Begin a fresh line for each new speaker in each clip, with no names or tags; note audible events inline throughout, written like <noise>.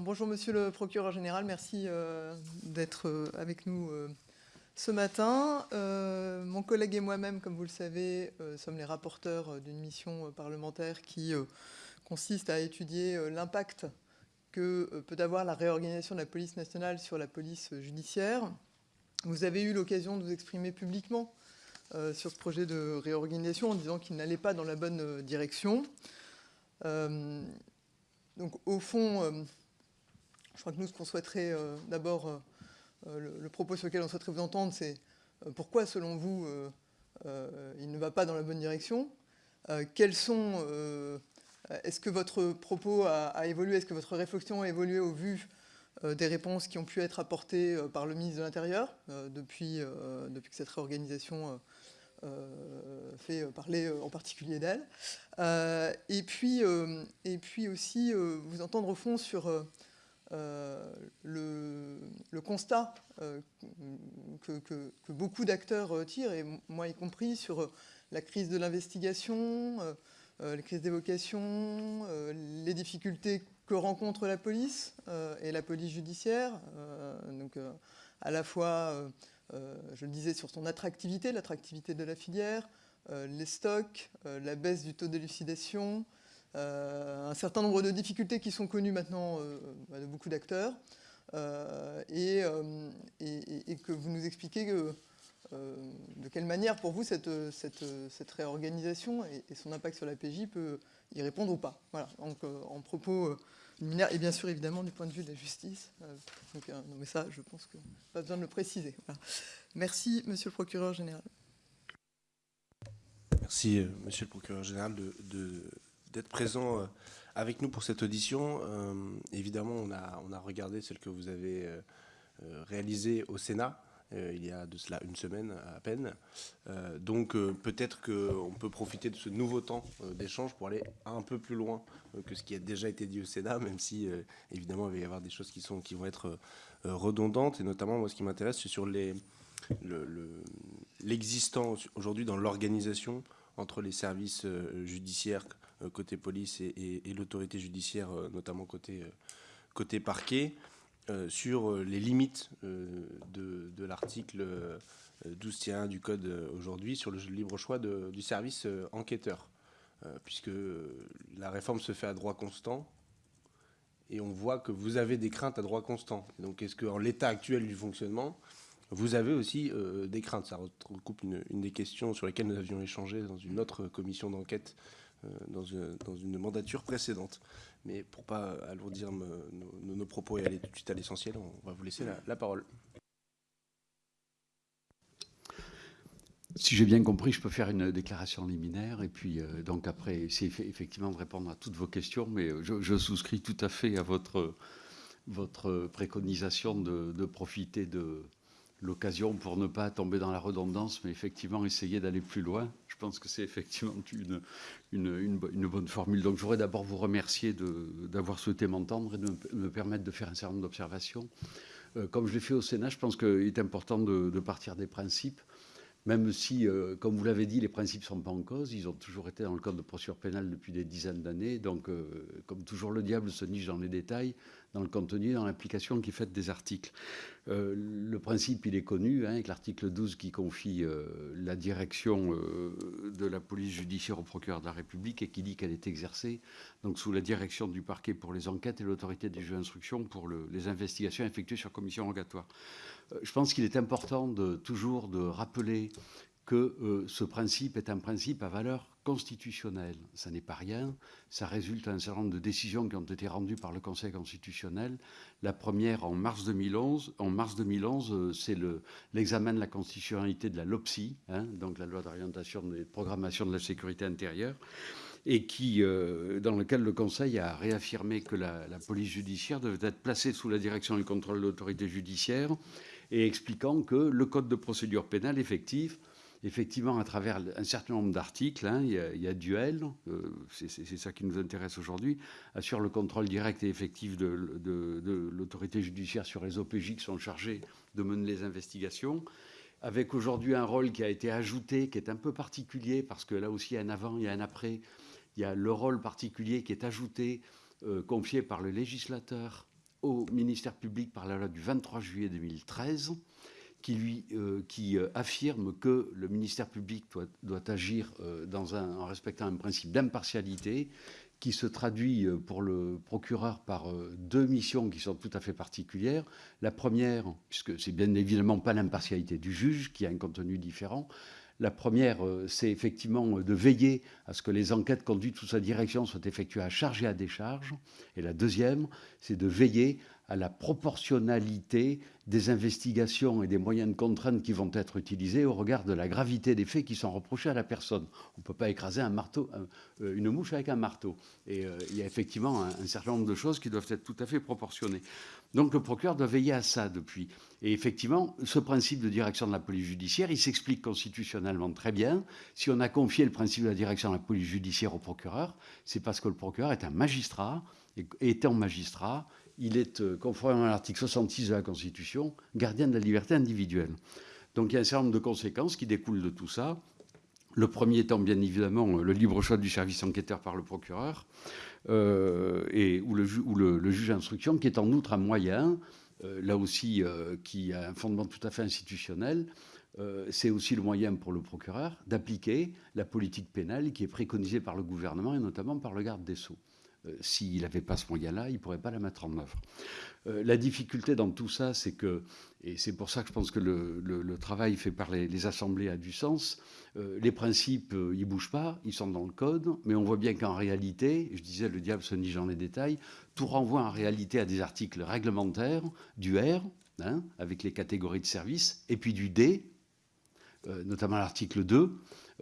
bonjour Monsieur le procureur général, merci euh, d'être euh, avec nous euh, ce matin. mon collègue et moi-même, comme vous le savez, sommes les rapporteurs d'une mission parlementaire qui consiste à étudier l'impact que peut avoir la réorganisation de la police nationale sur la police judiciaire. Vous avez eu l'occasion de vous exprimer publiquement sur ce projet de réorganisation en disant qu'il n'allait pas dans la bonne direction. donc au fond, je crois que nous, ce qu'on souhaiterait euh, d'abord, euh, le, propos sur lequel on souhaiterait vous entendre, c'est euh, pourquoi, selon vous, il ne va pas dans la bonne direction? Quels sont... Est-ce que votre propos a, évolué? Est-ce que votre réflexion a évolué au vu des réponses qui ont pu être apportées par le ministre de l'Intérieur depuis, depuis que cette réorganisation fait parler en particulier d'elle? et, puis, et puis aussi vous entendre au fond sur euh, le, constat euh, que, beaucoup d'acteurs euh, tirent, et moi y compris, sur la crise de l'investigation, la crise des vocations, les difficultés que rencontre la police et la police judiciaire. donc, à la fois, je le disais, sur son attractivité, l'attractivité de la filière, les stocks, la baisse du taux d'élucidation, un certain nombre de difficultés qui sont connues maintenant euh, bah, de beaucoup d'acteurs, euh, et, que vous nous expliquez de quelle manière, pour vous, cette, réorganisation et, son impact sur la PJ peut y répondre ou pas. Voilà, donc en propos et bien sûr, évidemment, du point de vue de la justice. donc, mais ça, je pense que pas besoin de le préciser. Merci, monsieur le procureur général.
Merci, monsieur le procureur général, de d'être présent euh, avec nous pour cette audition. Euh, évidemment, on a, on a regardé celle que vous avez euh, réalisée au Sénat. il y a de cela une semaine à peine. donc peut-être qu'on peut profiter de ce nouveau temps d'échange pour aller un peu plus loin que ce qui a déjà été dit au Sénat, même si évidemment il va y avoir des choses qui, sont, qui vont être redondantes. Et notamment, moi, ce qui m'intéresse, c'est sur l'existant aujourd'hui dans l'organisation entre les services judiciaires côté police et, l'autorité judiciaire, euh, notamment côté, euh, côté parquet, sur les limites de, l'article 12.1 du Code aujourd'hui sur le libre choix du service enquêteur, puisque la réforme se fait à droit constant, et on voit que vous avez des craintes à droit constant. Donc est-ce qu'en l'état actuel du fonctionnement, vous avez aussi des craintes? Ça recoupe une, des questions sur lesquelles nous avions échangé dans une autre commission d'enquête euh, dans une, dans une, mandature précédente. Mais pour ne pas alourdir nos, propos et aller tout de suite à l'essentiel, on va vous laisser la, parole.
Si j'ai bien compris, je peux faire une déclaration liminaire et puis euh, donc après essayer effectivement de répondre à toutes vos questions, mais euh, je, souscris tout à fait à votre, préconisation de profiter de, l'occasion pour ne pas tomber dans la redondance, mais effectivement essayer d'aller plus loin. Je pense que c'est effectivement une, une, bonne formule. Donc je voudrais d'abord vous remercier d'avoir souhaité m'entendre et de me permettre de faire un certain nombre d'observations. Euh, comme je l'ai fait au Sénat, je pense qu'il est important de, partir des principes même si, euh, comme vous l'avez dit, les principes ne sont pas en cause, ils ont toujours été dans le code de procédure pénale depuis des dizaines d'années. Donc, euh, comme toujours, le diable se niche dans les détails, dans le contenu, dans l'application qui est faite des articles. Euh, le principe, il est connu, hein, avec l'article 12 qui confie la direction de la police judiciaire au procureur de la République et qui dit qu'elle est exercée donc, sous la direction du parquet pour les enquêtes et l'autorité des jeux d'instruction pour les investigations effectuées sur commission rogatoire. Euh, je pense qu'il est important de, toujours de rappeler que euh, ce principe est un principe à valeur constitutionnelle. Ça n'est pas rien. Ça résulte d'un certain nombre de décisions qui ont été rendues par le Conseil constitutionnel. La première en mars 2011. En mars 2011, euh, c'est l'examen de la constitutionnalité de la LOPSI, hein, donc la loi d'orientation et de programmation de la sécurité intérieure et dans lequel le Conseil a réaffirmé que la, la, police judiciaire devait être placée sous la direction du contrôle de l'autorité judiciaire et expliquant que le code de procédure pénale effective, effectivement, à travers un certain nombre d'articles, hein, il, y a duel, euh, c'est ça qui nous intéresse aujourd'hui, assure le contrôle direct et effectif de, l'autorité judiciaire sur les OPJ qui sont chargés de mener les investigations, avec aujourd'hui un rôle qui a été ajouté, qui est un peu particulier, parce que là aussi, il y a un avant, il y a un après, il y a le rôle particulier qui est ajouté, euh, confié par le législateur au ministère public par la loi du 23 juillet 2013 qui, lui, euh, qui euh, affirme que le ministère public doit, agir euh, dans un, en respectant un principe d'impartialité qui se traduit pour le procureur par deux missions qui sont tout à fait particulières. La première, puisque c'est bien évidemment pas l'impartialité du juge qui a un contenu différent, la première, c'est effectivement de veiller à ce que les enquêtes conduites sous sa direction soient effectuées à charge et à décharge. Et la deuxième, c'est de veiller à la proportionnalité des investigations et des moyens de contrainte qui vont être utilisés au regard de la gravité des faits qui sont reprochés à la personne. On ne peut pas écraser un marteau, euh, une mouche avec un marteau. Et euh, il y a effectivement un, un, certain nombre de choses qui doivent être tout à fait proportionnées. Donc le procureur doit veiller à ça depuis. Et effectivement, ce principe de direction de la police judiciaire, il s'explique constitutionnellement très bien. Si on a confié le principe de la direction de la police judiciaire au procureur, c'est parce que le procureur est un magistrat, et étant magistrat, il est, euh, conformément à l'article 66 de la Constitution, gardien de la liberté individuelle. Donc il y a un certain nombre de conséquences qui découlent de tout ça. Le premier étant bien évidemment le libre choix du service enquêteur par le procureur euh, et, ou, le, juge d'instruction, qui est en outre un moyen, euh, là aussi, euh, qui a un fondement tout à fait institutionnel. Euh, c'est aussi le moyen pour le procureur d'appliquer la politique pénale qui est préconisée par le gouvernement et notamment par le garde des sceaux. Euh, s'il n'avait pas ce moyen-là, il ne pourrait pas la mettre en œuvre. Euh, la difficulté dans tout ça, c'est que, et c'est pour ça que je pense que le, travail fait par les, assemblées a du sens, euh, les principes, ils ne bougent pas, ils sont dans le code, mais on voit bien qu'en réalité, je disais, le diable se niche dans les détails, tout renvoie en réalité à des articles réglementaires du R, hein, avec les catégories de services, et puis du D, notamment l'article 2,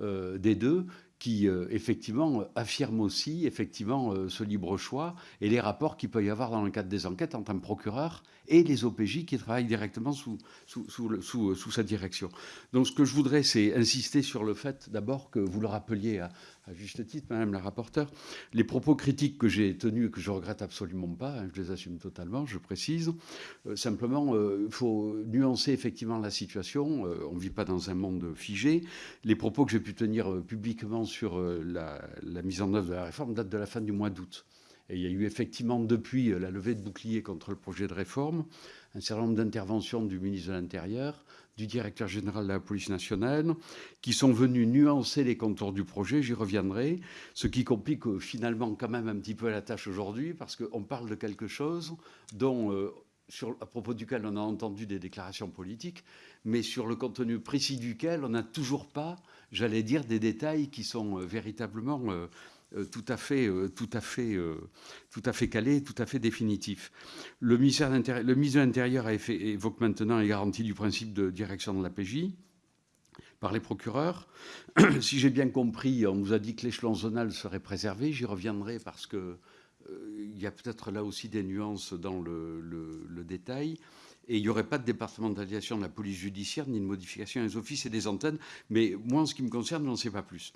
euh, D2, qui euh, effectivement affirme aussi effectivement euh, ce libre choix et les rapports qu'il peut y avoir dans le cadre des enquêtes entre un procureur et les OPJ qui travaillent directement sous, sous, sous, sous, sous sa direction. Donc ce que je voudrais, c'est insister sur le fait d'abord que vous le rappeliez à, à, juste titre, Madame la rapporteure, les propos critiques que j'ai tenus et que je regrette absolument pas, hein, je les assume totalement, je précise. Euh, simplement, il euh, faut nuancer effectivement la situation. Euh, on ne vit pas dans un monde figé. Les propos que j'ai pu tenir publiquement sur la, la mise en œuvre de la réforme datent de la fin du mois d'août. Et il y a eu effectivement, depuis la levée de bouclier contre le projet de réforme, un certain nombre d'interventions du ministre de l'Intérieur, du directeur général de la police nationale, qui sont venus nuancer les contours du projet, j'y reviendrai, ce qui complique euh, finalement quand même un petit peu la tâche aujourd'hui, parce qu'on parle de quelque chose dont, euh, sur, à propos duquel on a entendu des déclarations politiques, mais sur le contenu précis duquel on n'a toujours pas, j'allais dire, des détails qui sont euh, véritablement... tout à fait, euh, tout à fait, euh, tout à fait calé, tout à fait définitif. Le ministère de l'Intérieur évoque maintenant les garanties du principe de direction de la PJ par les procureurs. <clears throat> si j'ai bien compris, on nous a dit que l'échelon zonal serait préservé. J'y reviendrai parce que euh, il y a peut-être là aussi des nuances dans le détail et il n'y aurait pas de départementalisation de la police judiciaire ni de modification des offices et des antennes. Mais moi, en ce qui me concerne, je n'en sais pas plus.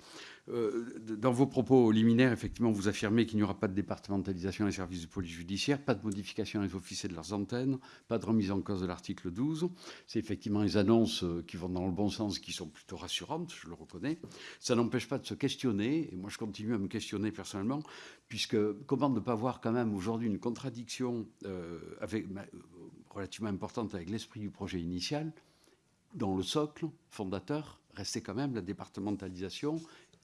Euh, dans vos propos liminaires, effectivement, vous affirmez qu'il n'y aura pas de départementalisation des services de police judiciaire, pas de modification des offices et de leurs antennes, pas de remise en cause de l'article 12. C'est effectivement les annonces euh, qui vont dans le bon sens, qui sont plutôt rassurantes, je le reconnais. Ça n'empêche pas de se questionner, et moi je continue à me questionner personnellement, puisque comment ne pas voir quand même aujourd'hui une contradiction euh, avec, relativement importante avec l'esprit du projet initial, dont le socle fondateur restait quand même la départementalisation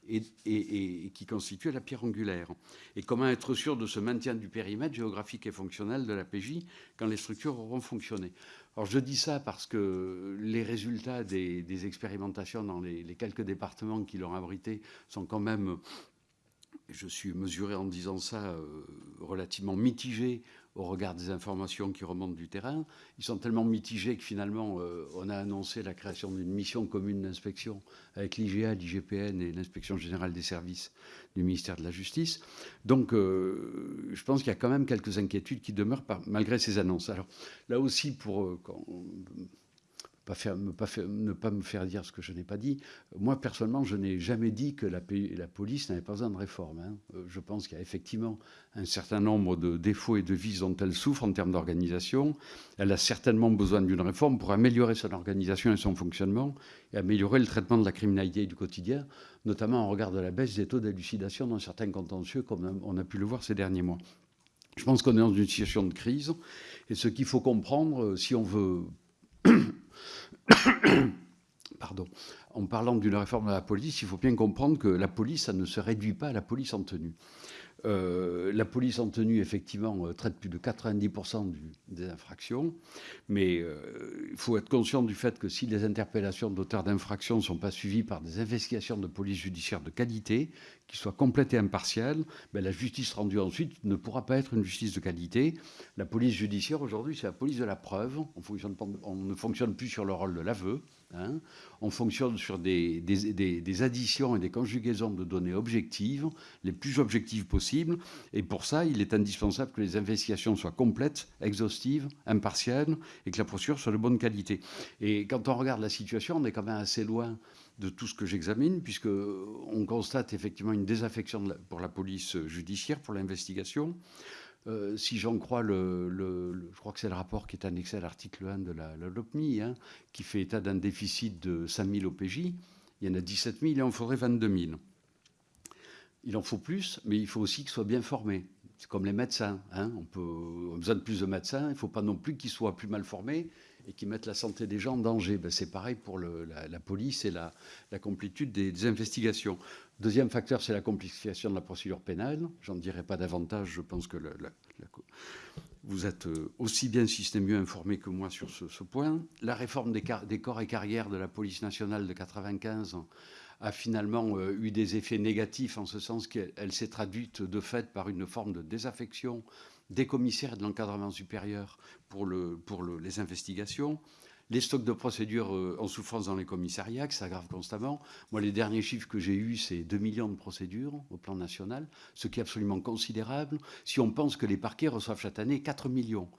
et, qui constituait la pierre angulaire. Et comment être sûr de ce maintien du périmètre géographique et fonctionnel de la PJ quand les structures auront fonctionné? Alors je dis ça parce que les résultats des, expérimentations dans les, les, quelques départements qui l'ont abrité sont quand même, je suis mesuré en disant ça, euh, relativement mitigés au regard des informations qui remontent du terrain. Ils sont tellement mitigés que finalement, euh, on a annoncé la création d'une mission commune d'inspection avec l'IGA, l'IGPN et l'inspection générale des services du ministère de la Justice. Donc, euh, je pense qu'il y a quand même quelques inquiétudes qui demeurent malgré ces annonces. Alors, là aussi, pour... Euh, ne, pas me faire dire ce que je n'ai pas dit. Moi, personnellement, je n'ai jamais dit que la, police n'avait pas besoin de réforme. Hein. Euh, je pense qu'il y a effectivement un certain nombre de défauts et de vices dont elle souffre en termes d'organisation. Elle a certainement besoin d'une réforme pour améliorer son organisation et son fonctionnement et améliorer le traitement de la criminalité du quotidien, notamment en regard de la baisse des taux d'élucidation dans certains contentieux, comme on a pu le voir ces derniers mois. Je pense qu'on est dans une situation de crise. Et ce qu'il faut comprendre, si on veut... <coughs> Pardon. En parlant d'une réforme de la police, il faut bien comprendre que la police, ça ne se réduit pas à la police en tenue. Euh, la police en tenue, effectivement, euh, traite plus de 90% des infractions, mais euh, il faut être conscient du fait que si les interpellations d'auteurs d'infractions ne sont pas suivies par des investigations de police judiciaire de qualité, qui soient complètes et impartiales, ben, la justice rendue ensuite ne pourra pas être une justice de qualité. La police judiciaire, aujourd'hui, c'est la police de la preuve. On, on ne fonctionne plus sur le rôle de l'aveu. Hein. On fonctionne sur des, des, additions et des conjugaisons de données objectives, les plus objectives possibles. Et pour ça, il est indispensable que les investigations soient complètes, exhaustives, impartiales et que la procédure soit de bonne qualité. Et quand on regarde la situation, on est quand même assez loin de tout ce que j'examine, puisqu'on constate effectivement une désaffection pour la police judiciaire, pour l'investigation. Euh, si j'en crois, le, je crois que c'est le rapport qui est annexé à l'article 1 de la, LOPMI, hein, qui fait état d'un déficit de 5 000 OPJ. Il y en a 17 000, il en faudrait 22 000. Il en faut plus, mais il faut aussi qu'ils soient bien formés. C'est comme les médecins. Hein. On, peut, on a besoin de plus de médecins. Il ne faut pas non plus qu'ils soient plus mal formés et qui mettent la santé des gens en danger. Ben, c'est pareil pour la, police et la, complétude des, investigations. Deuxième facteur, c'est la complexification de la procédure pénale. J'en dirai pas davantage. Je pense que vous êtes euh, aussi bien, si ce n'est mieux, informé que moi sur ce, point. La réforme des, des, corps et carrières de la police nationale de 95 a finalement euh, eu des effets négatifs en ce sens qu'elle s'est traduite de fait par une forme de désaffection des commissaires de l'encadrement supérieur pour, le, pour les investigations, les stocks de procédures euh, en souffrance dans les commissariats, qui s'aggravent constamment. Moi, les derniers chiffres que j'ai eus, c'est 2 millions de procédures au plan national, ce qui est absolument considérable si on pense que les parquets reçoivent chaque année 4 millions.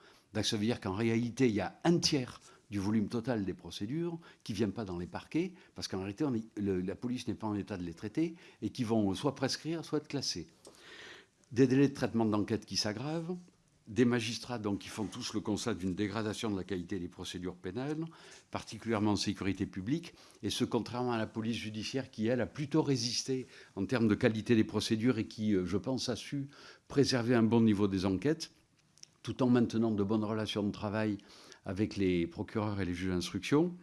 Ça veut dire qu'en réalité, il y a un tiers du volume total des procédures qui ne viennent pas dans les parquets, parce qu'en réalité, la police n'est pas en état de les traiter, et qui vont soit prescrire, soit être classés des délais de traitement d'enquête qui s'aggravent, des magistrats donc, qui font tous le constat d'une dégradation de la qualité des procédures pénales, particulièrement en sécurité publique, et ce contrairement à la police judiciaire qui, elle, a plutôt résisté en termes de qualité des procédures et qui, euh, je pense, a su préserver un bon niveau des enquêtes, tout en maintenant de bonnes relations de travail avec les procureurs et les juges d'instruction.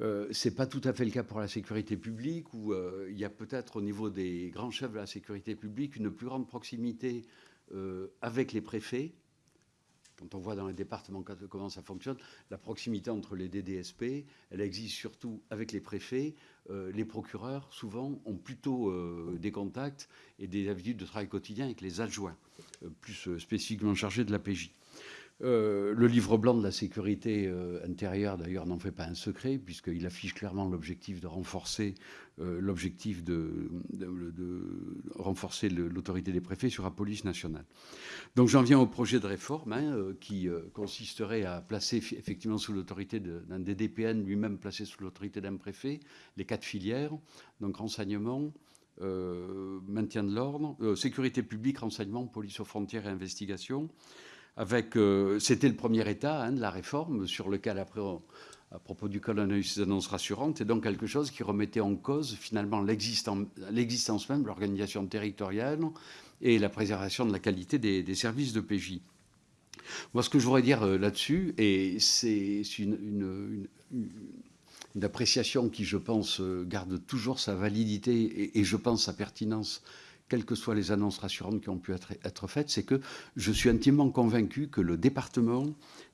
Euh, ce n'est pas tout à fait le cas pour la sécurité publique, où euh, il y a peut-être au niveau des grands chefs de la sécurité publique une plus grande proximité euh, avec les préfets. Quand on voit dans les départements comment ça fonctionne, la proximité entre les DDSP, elle existe surtout avec les préfets. les procureurs, souvent, ont plutôt des contacts et des habitudes de travail quotidien avec les adjoints, plus spécifiquement chargés de la PJ. Euh, le livre blanc de la sécurité euh, intérieure, d'ailleurs, n'en fait pas un secret, puisqu'il affiche clairement l'objectif de renforcer euh, l'objectif de, renforcer l'autorité des préfets sur la police nationale. Donc j'en viens au projet de réforme hein, qui consisterait à placer effectivement sous l'autorité d'un DDPN lui-même placé sous l'autorité d'un préfet les quatre filières, donc renseignement, maintien de l'ordre, sécurité publique, renseignement, police aux frontières et investigation euh, c'était le premier état hein, de la réforme, sur lequel après, à propos du on a eu ces annonces rassurantes, et donc quelque chose qui remettait en cause finalement l'existence même de l'organisation territoriale et la préservation de la qualité des, services de PJ. Moi, ce que je voudrais dire euh, là-dessus, et c'est une, appréciation qui, je pense, euh, garde toujours sa validité et, et je pense sa pertinence quelles que soient les annonces rassurantes qui ont pu être, faites, c'est que je suis intimement convaincu que le département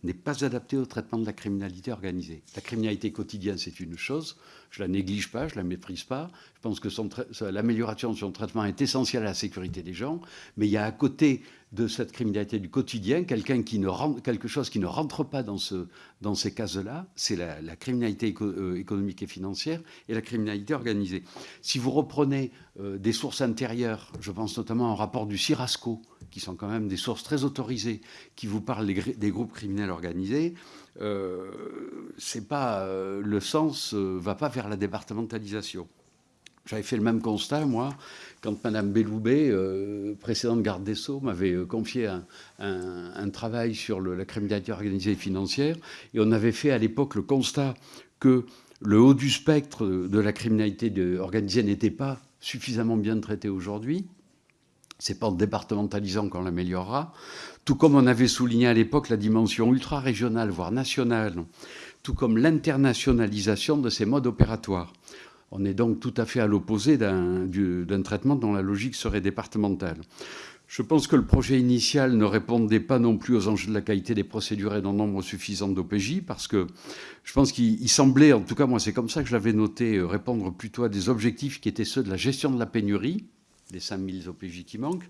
n'est pas adapté au traitement de la criminalité organisée. La criminalité quotidienne, c'est une chose, je la néglige pas, je la méprise pas. Je pense que l'amélioration de son traitement est essentielle à la sécurité des gens, mais il y a à côté de cette criminalité du quotidien, quelqu'un qui ne quelque chose qui ne rentre pas dans, ce, ces cases-là, c'est la, criminalité euh, économique et financière et la criminalité organisée. Si vous reprenez euh, des sources intérieures, je pense notamment au rapport du CIRASCO, qui sont quand même des sources très autorisées, qui vous parlent des, groupes criminels organisés, euh, c'est pas le sens va pas vers la départementalisation. J'avais fait le même constat, moi, quand Mme Belloubet, euh, précédente garde des Sceaux, m'avait euh, confié un, travail sur la criminalité organisée et financière. Et on avait fait à l'époque le constat que le haut du spectre de la criminalité organisée n'était pas suffisamment bien traité aujourd'hui. C'est pas en départementalisant qu'on l'améliorera. Tout comme on avait souligné à l'époque la dimension ultra-régionale, voire nationale, tout comme l'internationalisation de ces modes opératoires. On est donc tout à fait à l'opposé d'un traitement dont la logique serait départementale. Je pense que le projet initial ne répondait pas non plus aux enjeux de la qualité des procédures et d'un nombre suffisant d'OPJ, parce que je pense qu'il semblait, en tout cas moi c'est comme ça que je l'avais noté, euh, répondre plutôt à des objectifs qui étaient ceux de la gestion de la pénurie, les 5000 OPJ qui manquent,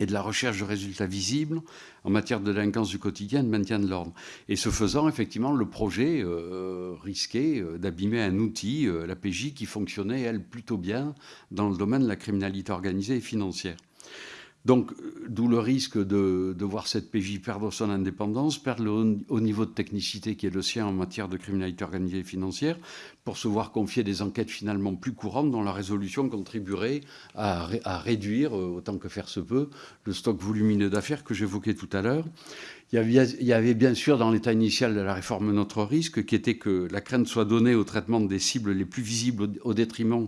et de la recherche de résultats visibles en matière de délinquance du quotidien et de maintien de l'ordre. Et ce faisant, effectivement, le projet euh, risquait euh, d'abîmer un outil, la PJ, qui fonctionnait, elle, plutôt bien dans le domaine de la criminalité organisée et financière. Donc, d'où le risque de, voir cette PJ perdre son indépendance, perdre le haut niveau de technicité qui est le sien en matière de criminalité organisée et financière, pour se voir confier des enquêtes finalement plus courantes dont la résolution contribuerait à, réduire, euh, autant que faire se peut, le stock volumineux d'affaires que j'évoquais tout à l'heure. Il y, avait, bien sûr dans l'état initial de la réforme notre risque, qui était que la crainte soit donnée au traitement des cibles les plus visibles au détriment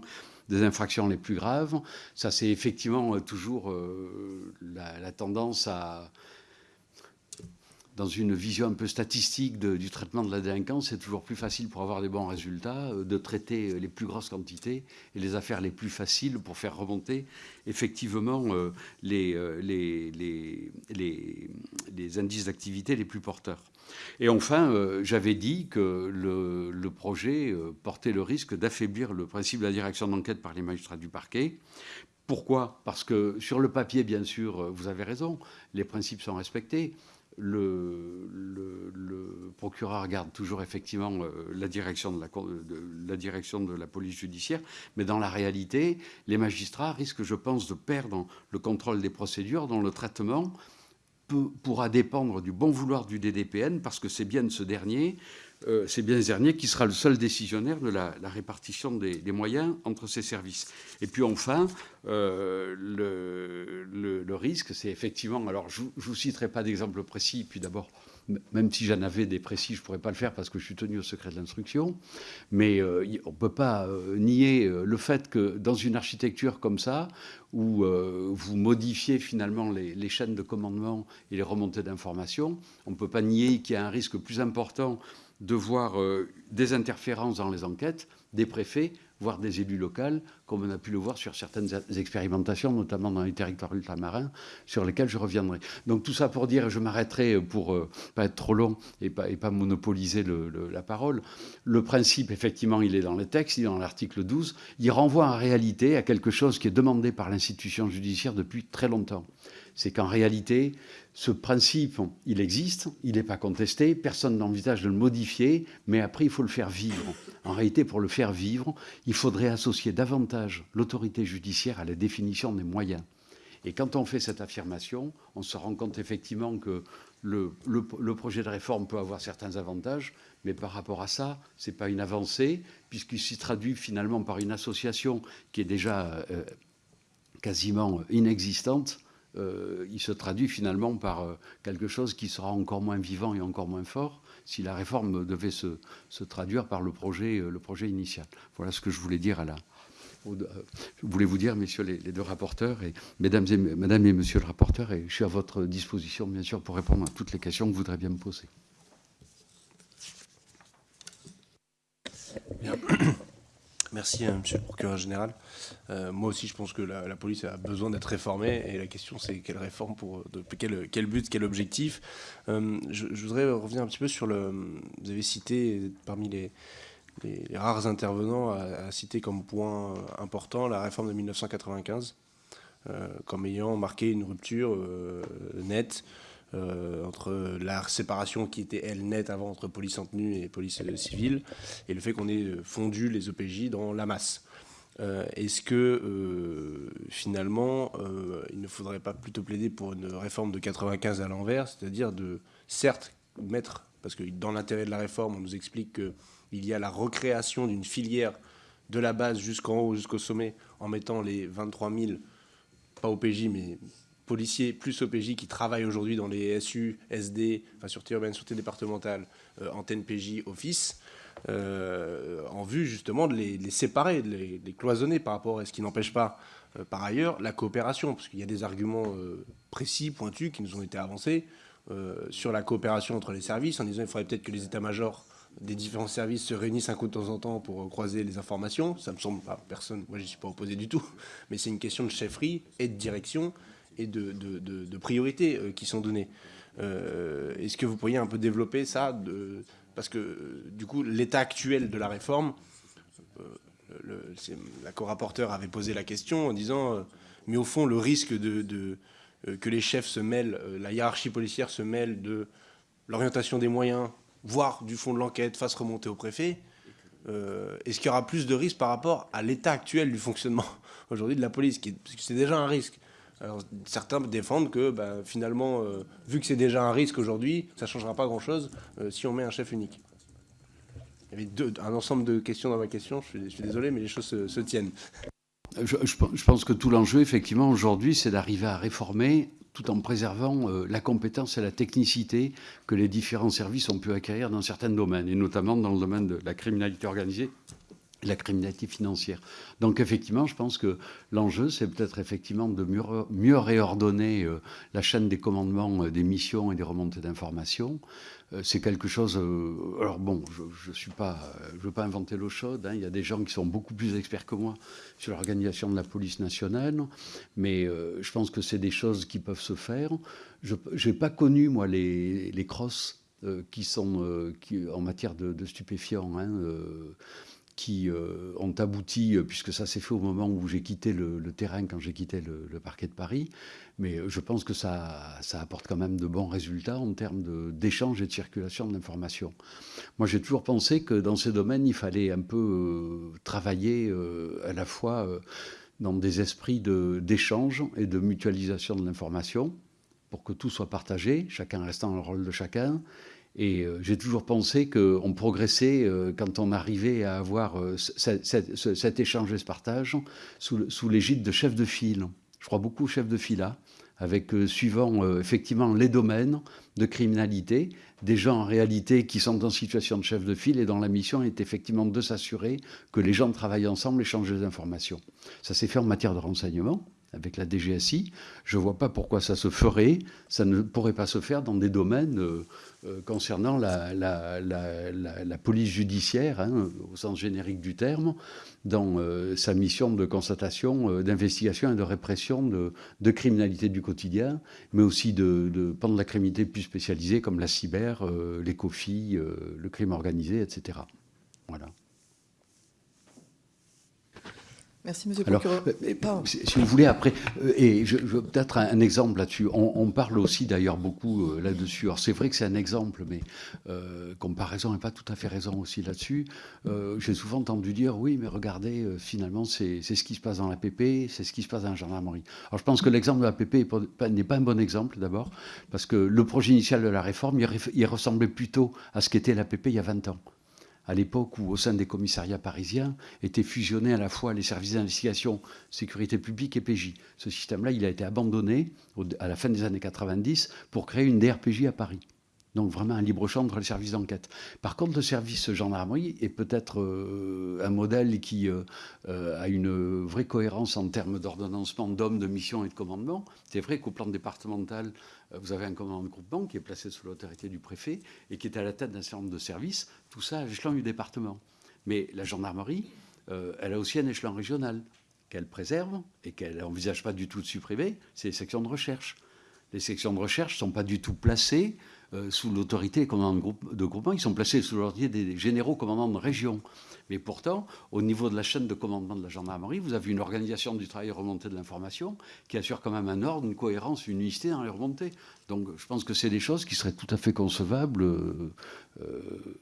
des infractions les plus graves. Ça, c'est effectivement euh, toujours euh, la, tendance à, dans une vision un peu statistique du traitement de la délinquance, c'est toujours plus facile pour avoir des bons résultats euh, de traiter les plus grosses quantités et les affaires les plus faciles pour faire remonter effectivement les, les, indices d'activité les plus porteurs. Et enfin, euh, j'avais dit que le, projet euh, portait le risque d'affaiblir le principe de la direction d'enquête par les magistrats du parquet. Pourquoi? Parce que sur le papier, bien sûr, euh, vous avez raison, les principes sont respectés. Le, procureur garde toujours effectivement la direction de la, direction de la police judiciaire, mais dans la réalité, les magistrats risquent, je pense, de perdre le contrôle des procédures dont le traitement pourra dépendre du bon vouloir du DDPN, parce que c'est bien ce dernier, euh, c'est bien ce dernier qui sera le seul décisionnaire de la, répartition des, moyens entre ces services. Et puis enfin, euh, le, risque, c'est effectivement, alors je ne vous citerai pas d'exemple précis, puis d'abord, même si j'en avais des précis, je ne pourrais pas le faire parce que je suis tenu au secret de l'instruction. Mais euh, on ne peut pas nier le fait que dans une architecture comme ça, où vous modifiez finalement les, chaînes de commandement et les remontées d'informations, on ne peut pas nier qu'il y a un risque plus important de voir des interférences dans les enquêtes des préfets voire des élus locaux, comme on a pu le voir sur certaines expérimentations, notamment dans les territoires ultramarins, sur lesquels je reviendrai. Donc tout ça pour dire, je m'arrêterai pour euh, pas être trop long et pas, pas monopoliser la parole, le principe, effectivement, il est dans le texte, il est dans l'article 12, il renvoie en réalité à quelque chose qui est demandé par l'institution judiciaire depuis très longtemps. C'est qu'en réalité, ce principe, il existe, il n'est pas contesté, personne n'envisage de le modifier, mais après, il faut le faire vivre. En réalité, pour le faire vivre, il faudrait associer davantage l'autorité judiciaire à la définition des moyens. Et quand on fait cette affirmation, on se rend compte effectivement que le, projet de réforme peut avoir certains avantages, mais par rapport à ça, ce n'est pas une avancée, puisqu'il s'y traduit finalement par une association qui est déjà euh, quasiment inexistante euh, il se traduit finalement par euh, quelque chose qui sera encore moins vivant et encore moins fort si la réforme devait se, traduire par le projet, euh, le projet initial. Voilà ce que je voulais dire à la, je voulais vous dire, messieurs les, deux rapporteurs, et mesdames et, madame et monsieur le rapporteur, et je suis à votre disposition, bien sûr, pour répondre à toutes les questions que vous voudrez bien me poser.
Merci, hein, monsieur le procureur général. Euh, moi aussi, je pense que la, police a besoin d'être réformée. Et la question, c'est quelle réforme pour quel, quel, but, quel objectif euh, je, voudrais revenir un petit peu sur le. Vous avez cité parmi les, les rares intervenants à, citer comme point important la réforme de 1995, euh, comme ayant marqué une rupture nette euh, entre la séparation qui était, elle, nette avant entre police en tenue et police civile, et le fait qu'on ait fondu les OPJ dans la masse. Euh, est-ce que euh, finalement, il ne faudrait pas plutôt plaider pour une réforme de 95 à l'envers, c'est-à-dire de, certes, mettre, parce que dans l'intérêt de la réforme, on nous explique qu'il y a la recréation d'une filière de la base jusqu'en haut, jusqu'au sommet, en mettant les 23 000, pas OPJ, mais policiers plus OPJ qui travaillent aujourd'hui dans les SU, SD, enfin sûreté urbaine, sûreté départementale, euh, antenne PJ, office, euh, en vue justement de les, séparer, de les, cloisonner par rapport à ce qui n'empêche pas par ailleurs, la coopération, parce qu'il y a des arguments précis, pointus, qui nous ont été avancés sur la coopération entre les services, en disant qu'il faudrait peut-être que les états-majors des différents services se réunissent un coup de temps en temps pour croiser les informations. Ça me semble, pas personne, moi je ne suis pas opposé du tout, mais c'est une question de chefferie et de direction et de, priorités euh, qui sont données. Euh, est-ce que vous pourriez un peu développer ça Parce que du coup, l'état actuel de la réforme, euh, la co-rapporteur avait posé la question en disant, mais au fond, le risque de, que les chefs se mêlent, la hiérarchie policière se mêle de l'orientation des moyens, voire du fond de l'enquête, fasse remonter au préfet, est-ce qu'il y aura plus de risques par rapport à l'état actuel du fonctionnement <laughs> aujourd'hui de la police Parce que c'est déjà un risque. Alors, certains défendent que bah, finalement, euh, vu que c'est déjà un risque aujourd'hui, ça ne changera pas grand-chose euh, si on met un chef unique. Il y avait un ensemble de questions dans ma question, je suis, désolé, mais les choses se, tiennent.
je, pense que tout l'enjeu, effectivement, aujourd'hui, c'est d'arriver à réformer tout en préservant euh, la compétence et la technicité que les différents services ont pu acquérir dans certains domaines, et notamment dans le domaine de la criminalité organisée la criminalité financière. Donc effectivement, je pense que l'enjeu, c'est peut-être effectivement de mieux, réordonner euh, la chaîne des commandements euh, des missions et des remontées d'informations, euh, c'est quelque chose. Alors bon, je ne suis pas, veux pas inventer l'eau chaude. Hein, il y a des gens qui sont beaucoup plus experts que moi sur l'organisation de la police nationale, mais je pense que c'est des choses qui peuvent se faire. Je n'ai pas connu moi les, les crosses qui sont en matière de, stupéfiants. Hein, qui euh, ont abouti, euh, puisque ça s'est fait au moment où j'ai quitté le, terrain, quand j'ai quitté le, parquet de Paris. Mais euh, je pense que ça, ça apporte quand même de bons résultats en termes d'échange et de circulation de l'information. Moi, j'ai toujours pensé que dans ces domaines, il fallait un peu travailler à la fois dans des esprits d'échange et de mutualisation de l'information pour que tout soit partagé, chacun restant le rôle de chacun, et euh, j'ai toujours pensé qu'on progressait euh, quand on arrivait à avoir euh, cet échange et ce partage sous, l'égide de chefs de file. Je crois beaucoup aux chefs de file avec suivant effectivement les domaines de criminalité, des gens en réalité qui sont en situation de chef de file et dont la mission est effectivement de s'assurer que les gens travaillent ensemble, échangent des informations. Ça s'est fait en matière de renseignement avec la DGSI. Je ne vois pas pourquoi ça se ferait. Ça ne pourrait pas se faire dans des domaines euh, euh, concernant la, police judiciaire, hein, au sens générique du terme, dans euh, sa mission de constatation, d'investigation et de répression de, criminalité du quotidien, mais aussi de, de de la criminalité plus spécialisée comme la cyber, l'écofie, le crime organisé, etc. Voilà.
Merci, Monsieur le procureur.
Euh, si, vous voulez, après, euh, et je, peut-être un, exemple là-dessus. On, parle aussi d'ailleurs beaucoup euh, là-dessus. Alors c'est vrai que c'est un exemple, mais comparaison n'est pas tout à fait raison aussi là-dessus. J'ai souvent entendu dire, oui, mais regardez, finalement, c'est ce qui se passe dans la PP, c'est ce qui se passe dans la gendarmerie. Alors je pense que l'exemple de la PP n'est pas un bon exemple d'abord, parce que le projet initial de la réforme, il ressemblait plutôt à ce qu'était la PP il y a 20 ans à l'époque où, au sein des commissariats parisiens, étaient fusionnés à la fois les services d'investigation, sécurité publique et PJ. Ce système-là, il a été abandonné à la fin des années 90 pour créer une DRPJ à Paris. Donc vraiment un libre champ entre les services d'enquête. Par contre, le service gendarmerie est peut-être euh, un modèle qui euh, euh, a une vraie cohérence en termes d'ordonnancement d'hommes, de mission et de commandement. C'est vrai qu'au plan départemental, vous avez un commandant de groupement qui est placé sous l'autorité du préfet et qui est à la tête d'un certain nombre de services, tout ça à l'échelon du département. Mais la gendarmerie, elle a aussi un échelon régional qu'elle préserve et qu'elle n'envisage pas du tout de supprimer, c'est les sections de recherche. Les sections de recherche ne sont pas du tout placées euh, sous l'autorité des commandants de, groupe, de, groupement, ils sont placés sous l'autorité des généraux commandants de région. Mais pourtant, au niveau de la chaîne de commandement de la gendarmerie, vous avez une organisation du travail remontée de l'information qui assure quand même un ordre, une cohérence, une unicité dans les remontées. Donc je pense que c'est des choses qui seraient tout à fait concevables. Euh, euh,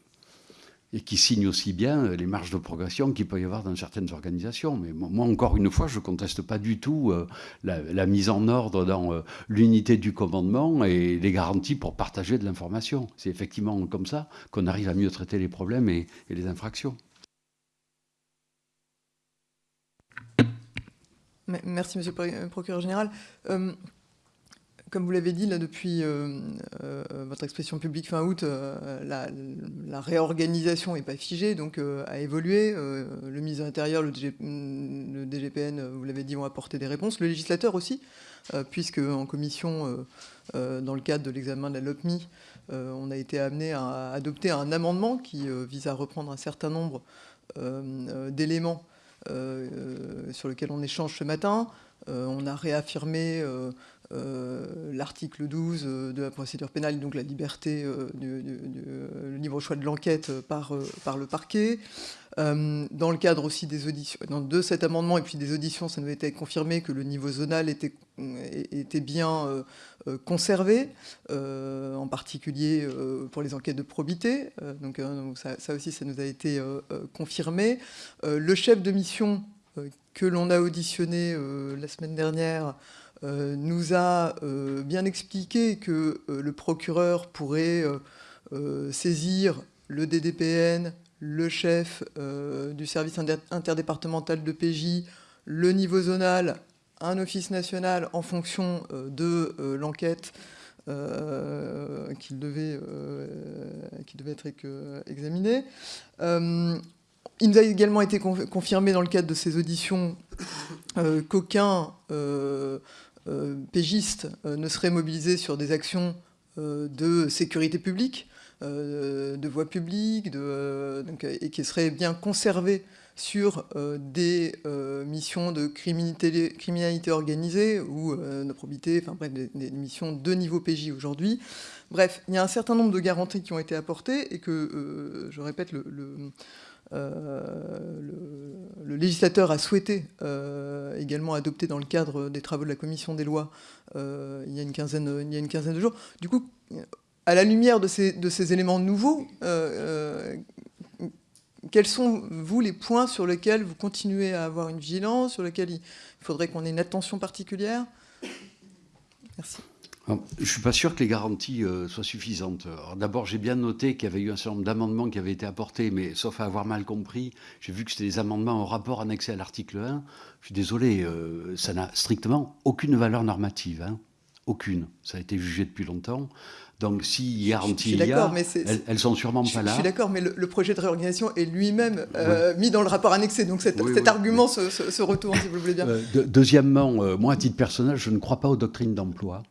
et qui signe aussi bien euh, les marges de progression qu'il peut y avoir dans certaines organisations. Mais moi, encore une fois, je ne conteste pas du tout euh, la, mise en ordre dans euh, l'unité du commandement et les garanties pour partager de l'information. C'est effectivement comme ça qu'on arrive à mieux traiter les problèmes et, les infractions.
Merci, Monsieur le Procureur Général. Comme vous l'avez dit, là, depuis euh, euh, votre expression publique fin août, euh, la, réorganisation n'est pas figée, donc a évolué. le ministre de l'Intérieur, le, DGPN, vous l'avez dit, ont apporté des réponses. Le législateur aussi, puisque en commission, dans le cadre de l'examen de la LOPMI, on a été amené à adopter un amendement qui vise à reprendre un certain nombre d'éléments sur lesquels on échange ce matin. on a réaffirmé euh, l'article 12 euh, de la procédure pénale, donc la liberté, euh, du, le libre choix de l'enquête par, par le parquet. dans le cadre aussi des auditions, de cet amendement et puis des auditions, ça nous a été confirmé que le niveau zonal était, était bien conservé, en particulier pour les enquêtes de probité. donc, ça, aussi, ça nous a été confirmé. le chef de mission que l'on a auditionné la semaine dernière euh, nous a euh, bien expliqué que euh, le procureur pourrait saisir le DDPN, le chef du service interdépartemental de PJ, le niveau zonal, un office national en fonction de l'enquête qui, devait, devait être examinée. Il nous a également été confirmé dans le cadre de ces auditions qu'aucun euh, euh, ne seraient mobilisés sur des actions euh, de sécurité publique, de voie publique, et qui seraient bien conservés sur des missions de criminalité, criminalité organisée ou de probité, enfin bref, des, missions de niveau PJ aujourd'hui. Bref, il y a un certain nombre de garanties qui ont été apportées et que, je répète, le, euh, le, législateur a souhaité euh, également adopter dans le cadre des travaux de la commission des lois euh, il, y a une quinzaine, il y a une quinzaine de jours. Du coup, à la lumière de ces, de ces éléments nouveaux, quels sont, vous, les points sur lesquels vous continuez à avoir une vigilance, sur lesquels il faudrait qu'on ait une attention particulière? Merci.
Je ne suis pas sûr que les garanties euh, soient suffisantes. D'abord, j'ai bien noté qu'il y avait eu un certain nombre d'amendements qui avaient été apportés, mais sauf à avoir mal compris, j'ai vu que c'était des amendements au rapport annexé à l'article 1. Je suis désolé, euh, ça n'a strictement aucune valeur normative. Hein. Aucune. Ça a été jugé depuis longtemps. Donc, si garantie il y a, elles, elles, sont sûrement pas là.
Je suis d'accord, mais le, projet de réorganisation est lui-même euh, mis dans le rapport annexé. Donc, cet, argument Se, retourne, si vous le voulez bien.
deuxièmement, moi, à titre personnel, je ne crois pas aux doctrines d'emploi.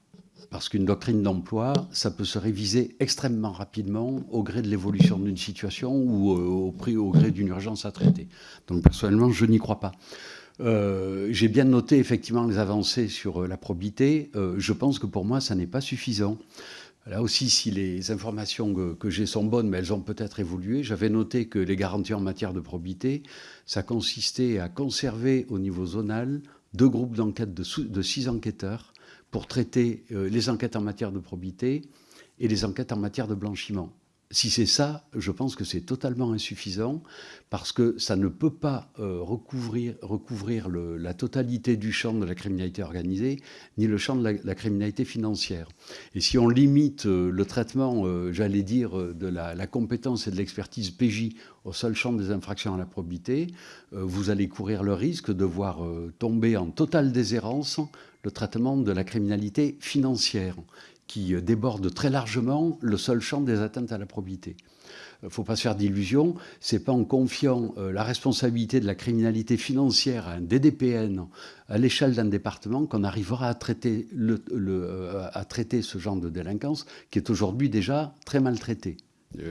Parce qu'une doctrine d'emploi, ça peut se réviser extrêmement rapidement au gré de l'évolution d'une situation ou euh, au, prix, au gré d'une urgence à traiter. Donc personnellement, je n'y crois pas. Euh, j'ai bien noté effectivement les avancées sur euh, la probité. je pense que pour moi, ça n'est pas suffisant. Là aussi, si les informations que, j'ai sont bonnes, mais elles ont peut-être évolué, j'avais noté que les garanties en matière de probité, ça consistait à conserver au niveau zonal deux groupes d'enquête de, de six enquêteurs pour traiter euh, les enquêtes en matière de probité et les enquêtes en matière de blanchiment. Si c'est ça, je pense que c'est totalement insuffisant parce que ça ne peut pas euh, recouvrir, la totalité du champ de la criminalité organisée ni le champ de la, criminalité financière. Et si on limite euh, le traitement, j'allais dire, de la, compétence et de l'expertise PJ au seul champ des infractions à la probité, vous allez courir le risque de voir tomber en totale déshérence le traitement de la criminalité financière, qui euh, déborde très largement le seul champ des atteintes à la probité. Il ne faut pas se faire d'illusions, c'est pas en confiant euh, la responsabilité de la criminalité financière à un DDPN à l'échelle d'un département qu'on arrivera à traiter, euh, ce genre de délinquance qui est aujourd'hui déjà très maltraité.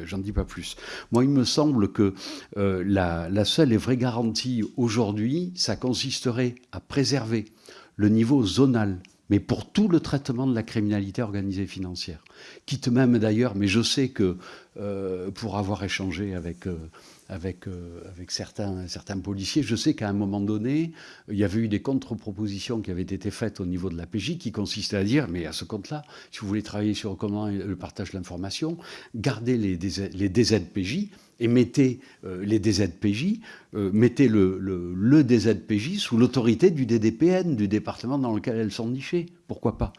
J'en dis pas plus. Moi, il me semble que la, la, seule et vraie garantie aujourd'hui, ça consisterait à préserver le niveau zonal, mais pour tout le traitement de la criminalité organisée financière. Quitte même d'ailleurs, mais je sais que euh, pour avoir échangé avec, euh, avec, euh, certains, policiers, je sais qu'à un moment donné, il y avait eu des contre-propositions qui avaient été faites au niveau de la PJ qui consistaient à dire, mais à ce compte-là, si vous voulez travailler sur comment le partage de l'information, gardez les, DZPJ, et mettez euh, les DZPJ, euh, mettez le, DZPJ sous l'autorité du DDPN, du département dans lequel elles sont nichées. Pourquoi pas?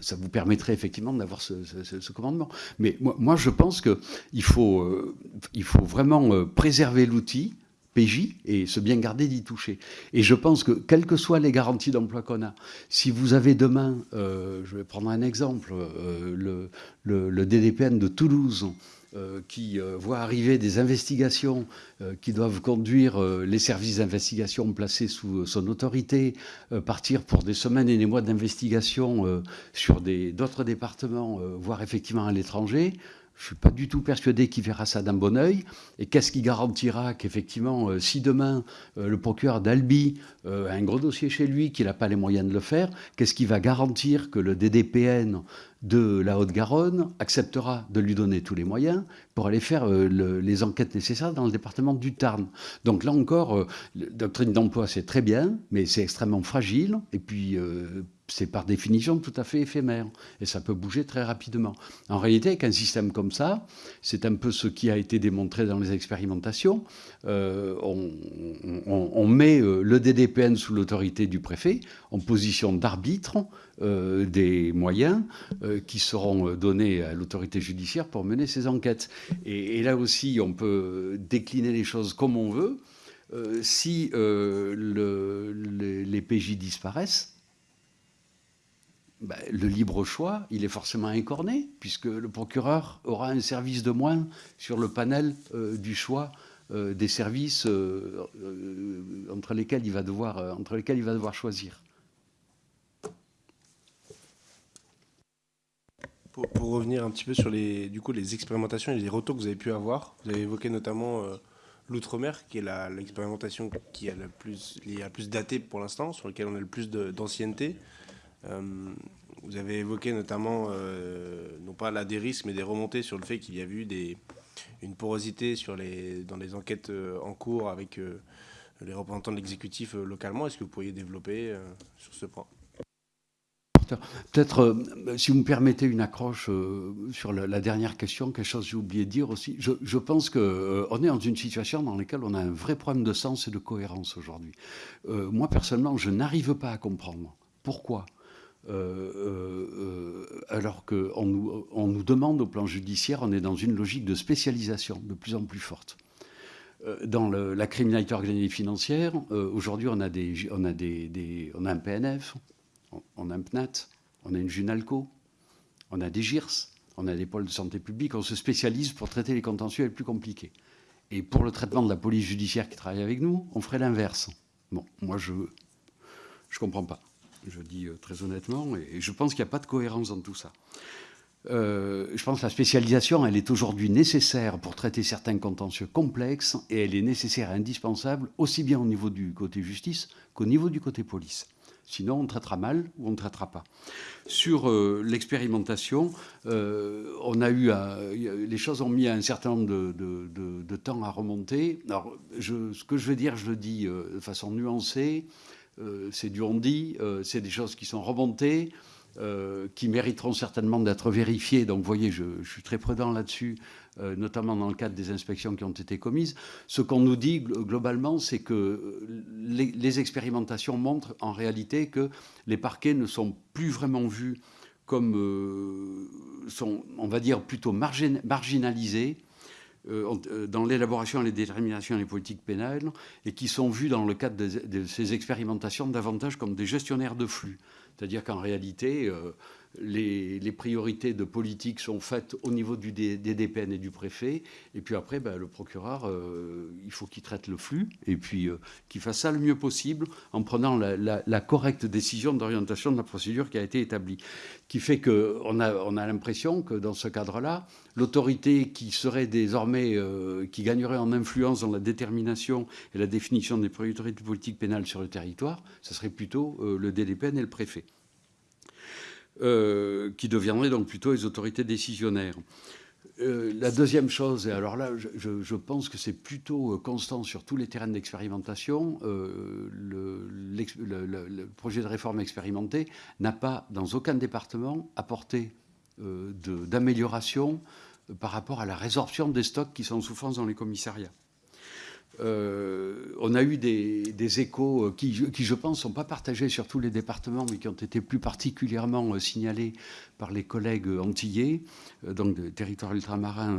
Ça vous permettrait effectivement d'avoir ce, commandement. Mais moi, je pense qu'il faut, euh, faut vraiment préserver l'outil PJ et se bien garder d'y toucher. Et je pense que, quelles que soient les garanties d'emploi qu'on a, si vous avez demain, euh, je vais prendre un exemple, euh, le, DDPN de Toulouse, euh, qui voit arriver des investigations qui doivent conduire les services d'investigation placés sous son autorité, partir pour des semaines et des mois d'investigation sur d'autres départements, voire effectivement à l'étranger, je ne suis pas du tout persuadé qu'il verra ça d'un bon oeil. Et qu'est-ce qui garantira qu'effectivement, euh, si demain euh, le procureur d'Albi euh, a un gros dossier chez lui, qu'il n'a pas les moyens de le faire, qu'est-ce qui va garantir que le DDPN de la Haute-Garonne acceptera de lui donner tous les moyens pour aller faire les enquêtes nécessaires dans le département du Tarn. Donc là encore, la doctrine d'emploi, c'est très bien, mais c'est extrêmement fragile. Et puis, c'est par définition tout à fait éphémère et ça peut bouger très rapidement. En réalité, avec un système comme ça, c'est un peu ce qui a été démontré dans les expérimentations. Euh, on, met euh, le DDPN sous l'autorité du préfet en position d'arbitre euh, des moyens qui seront donnés à l'autorité judiciaire pour mener ces enquêtes. Et, là aussi, on peut décliner les choses comme on veut. si les PJ disparaissent, ben, le libre choix, il est forcément incorné, puisque le procureur aura un service de moins sur le panel euh, du choix euh, des services euh, entre, lesquels il va devoir, choisir.
Pour, revenir un petit peu sur les, du coup, expérimentations et les retours que vous avez pu avoir, vous avez évoqué notamment l'outre-mer, qui est l'expérimentation qui a le plus, a plus daté pour l'instant, sur laquelle on a le plus d'ancienneté. Euh, vous avez évoqué notamment, euh, non pas là des risques, mais des remontées sur le fait qu'il y a eu des, une porosité dans les enquêtes euh, en cours avec les représentants de l'exécutif localement. Est-ce que vous pourriez développer sur ce point?
Peut-être, si vous me permettez une accroche sur la, dernière question, quelque chose que j'ai oublié de dire aussi. Je, je pense qu'on est dans une situation dans laquelle on a un vrai problème de sens et de cohérence aujourd'hui. moi, personnellement, je n'arrive pas à comprendre pourquoi euh, euh, alors qu'on nous, on nous demande au plan judiciaire, on est dans une logique de spécialisation de plus en plus forte. Euh, dans la criminalité organisée financière, aujourd'hui, on, a on, on un PNF, on, a un PNAT, on a une JUNALCO, on a des GIRS, on a des pôles de santé publique, on se spécialise pour traiter les contentieux les plus compliqués. Et pour le traitement de la police judiciaire qui travaille avec nous, on ferait l'inverse. Bon, moi, je ne comprends pas je dis euh, très honnêtement, et je pense qu'il n'y a pas de cohérence dans tout ça. Euh, je pense que la spécialisation, elle est aujourd'hui nécessaire pour traiter certains contentieux complexes et elle est nécessaire et indispensable aussi bien au niveau du côté justice qu'au niveau du côté police. Sinon, on traitera mal ou on ne traitera pas. Sur euh, l'expérimentation, on a eu les choses ont mis un certain nombre de, temps à remonter. Alors, ce que je veux dire, je le dis de façon nuancée. Euh, c'est du on-dit, euh, c'est des choses qui sont remontées, euh, qui mériteront certainement d'être vérifiées. Donc, vous voyez, je, suis très prudent là-dessus, notamment dans le cadre des inspections qui ont été commises. Ce qu'on nous dit globalement, c'est que les, expérimentations montrent en réalité que les parquets ne sont plus vraiment vus comme, sont, on va dire, plutôt marginalisés dans l'élaboration et les déterminations des politiques pénales et qui sont vus dans le cadre de, ces expérimentations davantage comme des gestionnaires de flux. C'est-à-dire qu'en réalité, euh, les, priorités de politique sont faites au niveau du, des, et du préfet. Et puis après, ben, le procureur, euh, il faut qu'il traite le flux et puis euh, qu'il fasse ça le mieux possible en prenant la, correcte décision d'orientation de la procédure qui a été établie. Qui fait qu'on a, on a l'impression que dans ce cadre-là, l'autorité qui serait désormais, euh, qui gagnerait en influence dans la détermination et la définition des priorités de politique pénale sur le territoire, ce serait plutôt le DDPN et le préfet. Euh, qui deviendraient donc plutôt les autorités décisionnaires. Euh, la deuxième chose, et alors là, je, pense que c'est plutôt euh, constant sur tous les terrains d'expérimentation, le, projet de réforme expérimenté n'a pas, dans aucun département, apporté d'amélioration par rapport à la résorption des stocks qui sont en souffrance dans les commissariats. Euh, on a eu des, échos euh, qui, je pense, ne sont pas partagés sur tous les départements, mais qui ont été plus particulièrement euh, signalés par les collègues antillais, donc des territoires ultramarins,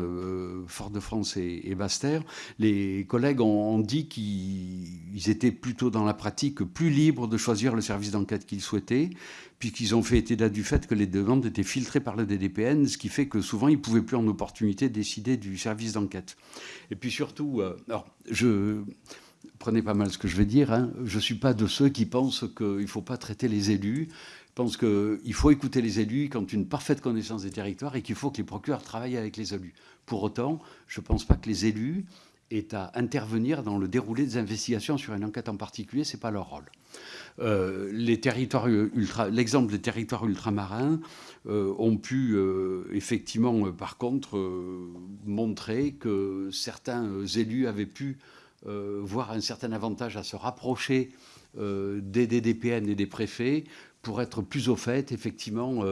Fort-de-France et, et Basse-Terre. Les collègues ont, dit qu'ils étaient plutôt dans la pratique plus libres de choisir le service d'enquête qu'ils souhaitaient, puisqu'ils ont fait état du fait que les demandes étaient filtrées par le DDPN, ce qui fait que souvent ils ne pouvaient plus en opportunité décider du service d'enquête. Et puis surtout, euh, alors prenez pas mal ce que je vais dire, hein, je ne suis pas de ceux qui pensent qu'il ne faut pas traiter les élus. Je pense qu'il faut écouter les élus qui ont une parfaite connaissance des territoires et qu'il faut que les procureurs travaillent avec les élus. Pour autant, je ne pense pas que les élus aient à intervenir dans le déroulé des investigations sur une enquête en particulier, ce n'est pas leur rôle. Euh, l'exemple des territoires ultramarins euh, ont pu euh, effectivement, par contre, montrer que certains élus avaient pu voir un certain avantage à se rapprocher des DDPN et des préfets pour être plus au fait, effectivement,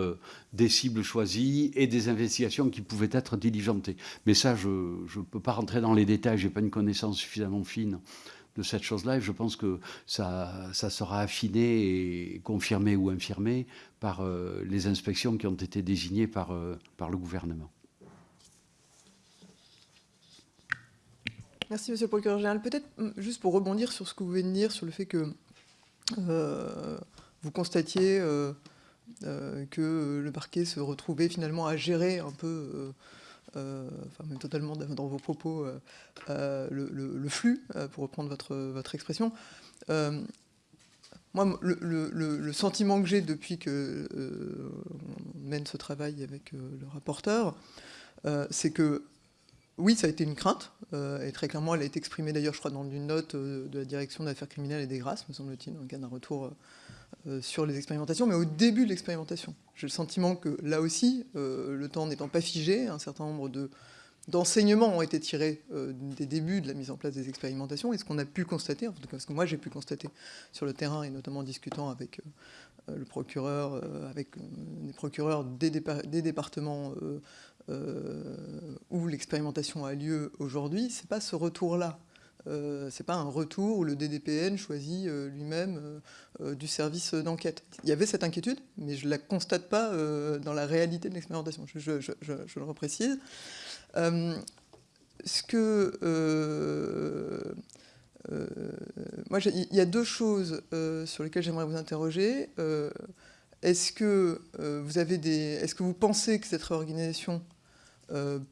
des cibles choisies et des investigations qui pouvaient être diligentées. Mais ça, je ne peux pas rentrer dans les détails, je n'ai pas une connaissance suffisamment fine de cette chose-là. Et je pense que ça, sera affiné et confirmé ou infirmé par euh, les inspections qui ont été désignées par, euh, par le gouvernement.
Merci, Monsieur le procureur général. Peut-être hum, juste pour rebondir sur ce que vous venez de dire, sur le fait que euh, vous constatiez que le parquet se retrouvait finalement à gérer un peu euh, enfin même totalement dans vos propos, euh, euh, le, flux, pour reprendre votre, votre expression. moi, le, sentiment que j'ai depuis que on mène ce travail avec le rapporteur, c'est que oui, ça a été une crainte, et très clairement, elle a été exprimée d'ailleurs, je crois, dans une note de la direction d'affaires criminelles et des grâces, me semble-t-il, dans le cadre d'un retour euh, sur les expérimentations, mais au début de l'expérimentation. J'ai le sentiment que là aussi, euh, le temps n'étant pas figé, un certain nombre d'enseignements ont été tirés euh, des débuts de la mise en place des expérimentations, et ce qu'on a pu constater, en tout cas ce que moi j'ai pu constater sur le terrain, et notamment en discutant avec le procureur, avec les procureurs des, des départements où l'expérimentation a lieu aujourd'hui, c'est pas ce retour-là euh, c'est pas un retour où le DDPN choisit euh, lui-même euh, du service d'enquête. Il y avait cette inquiétude, mais je ne la constate pas dans la réalité de l'expérimentation. Je, le reprécise. moi, il y a deux choses sur lesquelles j'aimerais vous interroger. est-ce que est-ce que vous pensez que cette réorganisation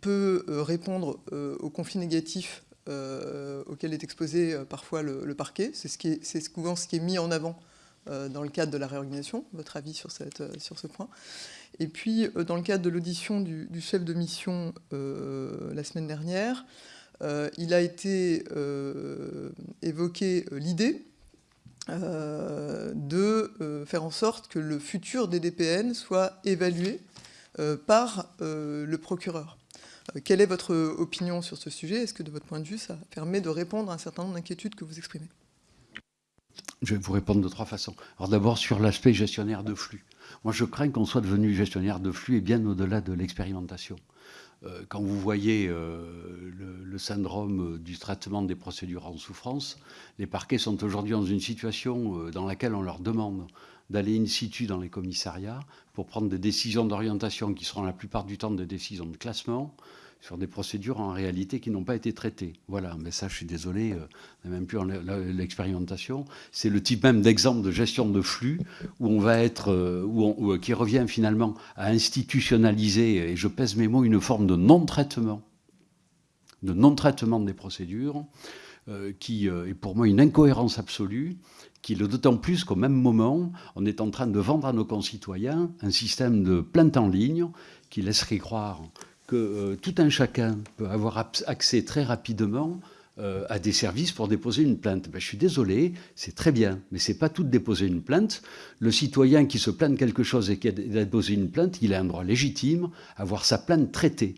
peut répondre aux conflits négatifs euh, auquel est exposé euh, parfois le, parquet. C'est ce souvent ce qui est mis en avant euh, dans le cadre de la réorganisation. Votre avis sur, ce point Et puis, dans le cadre de l'audition du, chef de mission la semaine dernière, il a été évoqué l'idée de faire en sorte que le futur DDPN soit évalué par le procureur. Euh, quelle est votre opinion sur ce sujet? Est-ce que de votre point de vue, ça permet de répondre à un certain nombre d'inquiétudes que vous exprimez?
Je vais vous répondre de trois façons. Alors d'abord sur l'aspect gestionnaire de flux. Moi je crains qu'on soit devenu gestionnaire de flux et bien au-delà de l'expérimentation. Euh, quand vous voyez euh, le, syndrome du traitement des procédures en souffrance, les parquets sont aujourd'hui dans une situation dans laquelle on leur demande d'aller in situ dans les commissariats pour prendre des décisions d'orientation qui seront la plupart du temps des décisions de classement sur des procédures en réalité qui n'ont pas été traitées. Voilà, mais ça, je suis désolé, euh, on n'a même plus l'expérimentation. C'est le type même d'exemple de gestion de flux où on va être, euh, où qui revient finalement à institutionnaliser, et je pèse mes mots, une forme de non-traitement, de non-traitement des procédures, euh, qui est pour moi une incohérence absolue qui le d'autant plus qu'au même moment, on est en train de vendre à nos concitoyens un système de plainte en ligne qui laisserait croire que euh, tout un chacun peut avoir accès très rapidement euh, à des services pour déposer une plainte. Ben, je suis désolé, c'est très bien, mais c'est pas tout de déposer une plainte. Le citoyen qui se plaint de quelque chose et qui a déposé une plainte, il a un droit légitime à avoir sa plainte traitée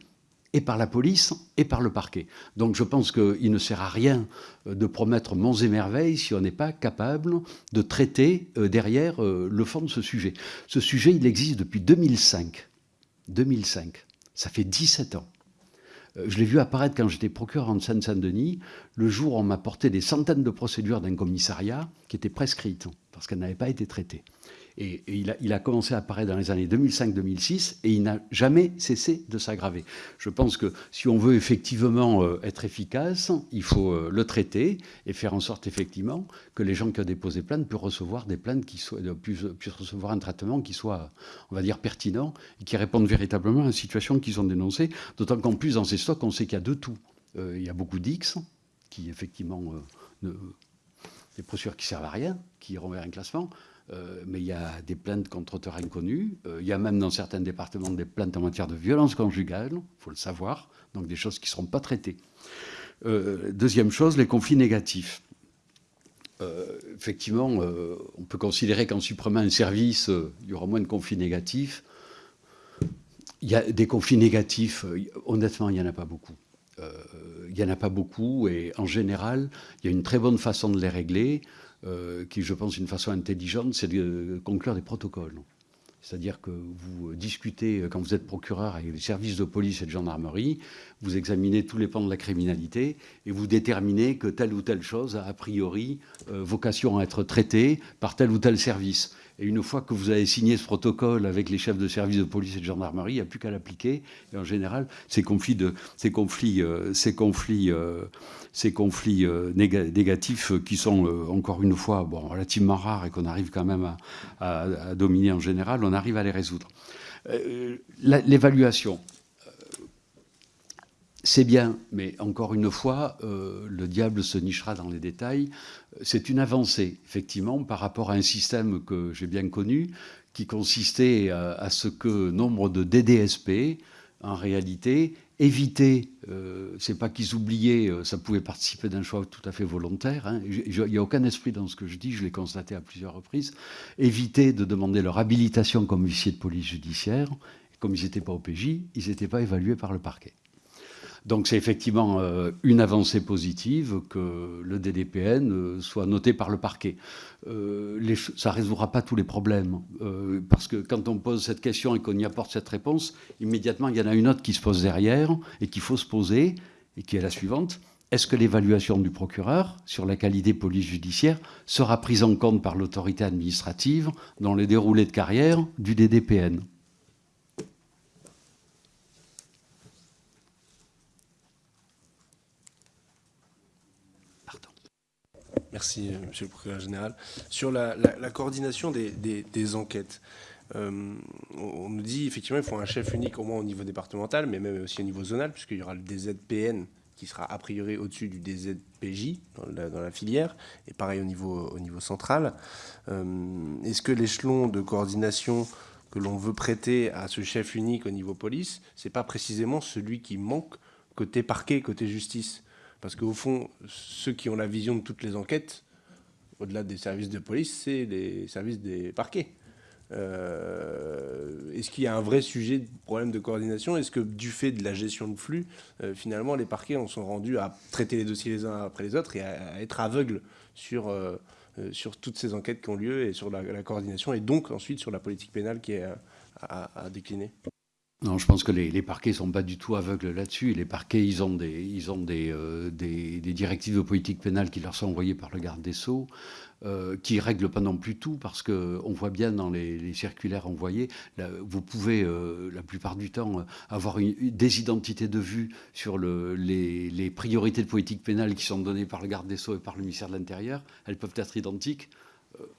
et par la police et par le parquet. Donc je pense qu'il ne sert à rien euh, de promettre monts et merveilles si on n'est pas capable de traiter derrière le fond de ce sujet. Ce sujet, il existe depuis 2005. 2005. Ça fait 17 ans. je l'ai vu apparaître quand j'étais procureur en Seine-Saint-Denis, le jour où on m'a porté des centaines de procédures d'un commissariat qui étaient prescrites parce qu'elles n'avaient pas été traitées. Et, il, a, commencé à apparaître dans les années 2005-2006 et il n'a jamais cessé de s'aggraver. Je pense que si on veut effectivement euh, être efficace, il faut euh, le traiter et faire en sorte effectivement que les gens qui ont déposé plainte puissent recevoir des plaintes qui soient, euh, puissent, recevoir un traitement qui soit, on va dire, pertinent et qui réponde véritablement à la situation qu'ils ont dénoncée. D'autant qu'en plus, dans ces stocks, on sait qu'il y a de tout. il y a beaucoup d'X qui, effectivement, des procédures qui servent à rien, qui iront vers un classement. Euh, mais il y a des plaintes contre auteurs inconnus. Euh, il y a même dans certains départements des plaintes en matière de violence conjugale, il faut le savoir, donc des choses qui ne seront pas traitées. Euh, deuxième chose, les conflits négatifs. effectivement, on peut considérer qu'en supprimant un service, il y aura moins de conflits négatifs. Il y a des conflits négatifs, honnêtement, il n'y en a pas beaucoup. Il n'y en a pas beaucoup et en général, il y a une très bonne façon de les régler. Euh, qui, je pense, une façon intelligente, c'est de conclure des protocoles. C'est-à-dire que vous discutez, quand vous êtes procureur avec les services de police et de gendarmerie, vous examinez tous les pans de la criminalité et vous déterminez que telle ou telle chose a a priori euh, vocation à être traitée par tel ou tel service. Et une fois que vous avez signé ce protocole avec les chefs de service de police et de gendarmerie, il n'y a plus qu'à l'appliquer. Et en général, ces conflits, ces conflits, euh, ces conflits, euh, ces conflits euh, négatifs qui sont encore une fois bon, relativement rares et qu'on arrive quand même à, dominer en général, on arrive à les résoudre. L'évaluation c'est bien, mais encore une fois, euh, le diable se nichera dans les détails. C'est une avancée, effectivement, par rapport à un système que j'ai bien connu, qui consistait à, ce que nombre de DDSP, en réalité, évitaient, euh, c'est pas qu'ils oubliaient, euh, ça pouvait participer d'un choix tout à fait volontaire, hein. il n'y a aucun esprit dans ce que je dis, je l'ai constaté à plusieurs reprises, éviter de demander leur habilitation comme huissier de police judiciaire, comme ils n'étaient pas au PJ, ils n'étaient pas évalués par le parquet. Donc c'est effectivement euh, une avancée positive que le DDPN euh, soit noté par le parquet. Euh, ça ne résoudra pas tous les problèmes, parce que quand on pose cette question et qu'on y apporte cette réponse, immédiatement il y en a une autre qui se pose derrière et qu'il faut se poser, et qui est la suivante. Est-ce que l'évaluation du procureur sur la qualité police judiciaire sera prise en compte par l'autorité administrative dans le déroulé de carrière du DDPN
Merci, euh, Monsieur le procureur général. Sur la, coordination des, enquêtes, euh, on nous dit effectivement qu'il faut un chef unique au moins au niveau départemental, mais même aussi au niveau zonal, puisqu'il y aura le DZPN qui sera a priori au-dessus du DZPJ dans la, filière, et pareil au niveau, au niveau central. Euh, est-ce que l'échelon de coordination que l'on veut prêter à ce chef unique au niveau police, c'est pas précisément celui qui manque côté parquet, côté justice? Parce qu'au fond, ceux qui ont la vision de toutes les enquêtes, au-delà des services de police, c'est les services des parquets. Euh, est-ce qu'il y a un vrai sujet de problème de coordination? Est-ce que du fait de la gestion de flux, euh, finalement, les parquets en sont rendus à traiter les dossiers les uns après les autres et à, être aveugles sur, euh, sur toutes ces enquêtes qui ont lieu et sur la, coordination et donc ensuite sur la politique pénale qui est à décliner?
Non, je pense que les, parquets ne sont pas du tout aveugles là-dessus. Les parquets, ils ont, des, ils ont euh, des, des, directives de politique pénale qui leur sont envoyées par le garde des Sceaux, euh, qui ne règlent pas non plus tout, parce qu'on voit bien dans les, circulaires envoyés, vous pouvez, euh, la plupart du temps, avoir des identités de vue sur le, les, les priorités de politique pénale qui sont données par le garde des Sceaux et par le ministère de l'Intérieur. Elles peuvent être identiques.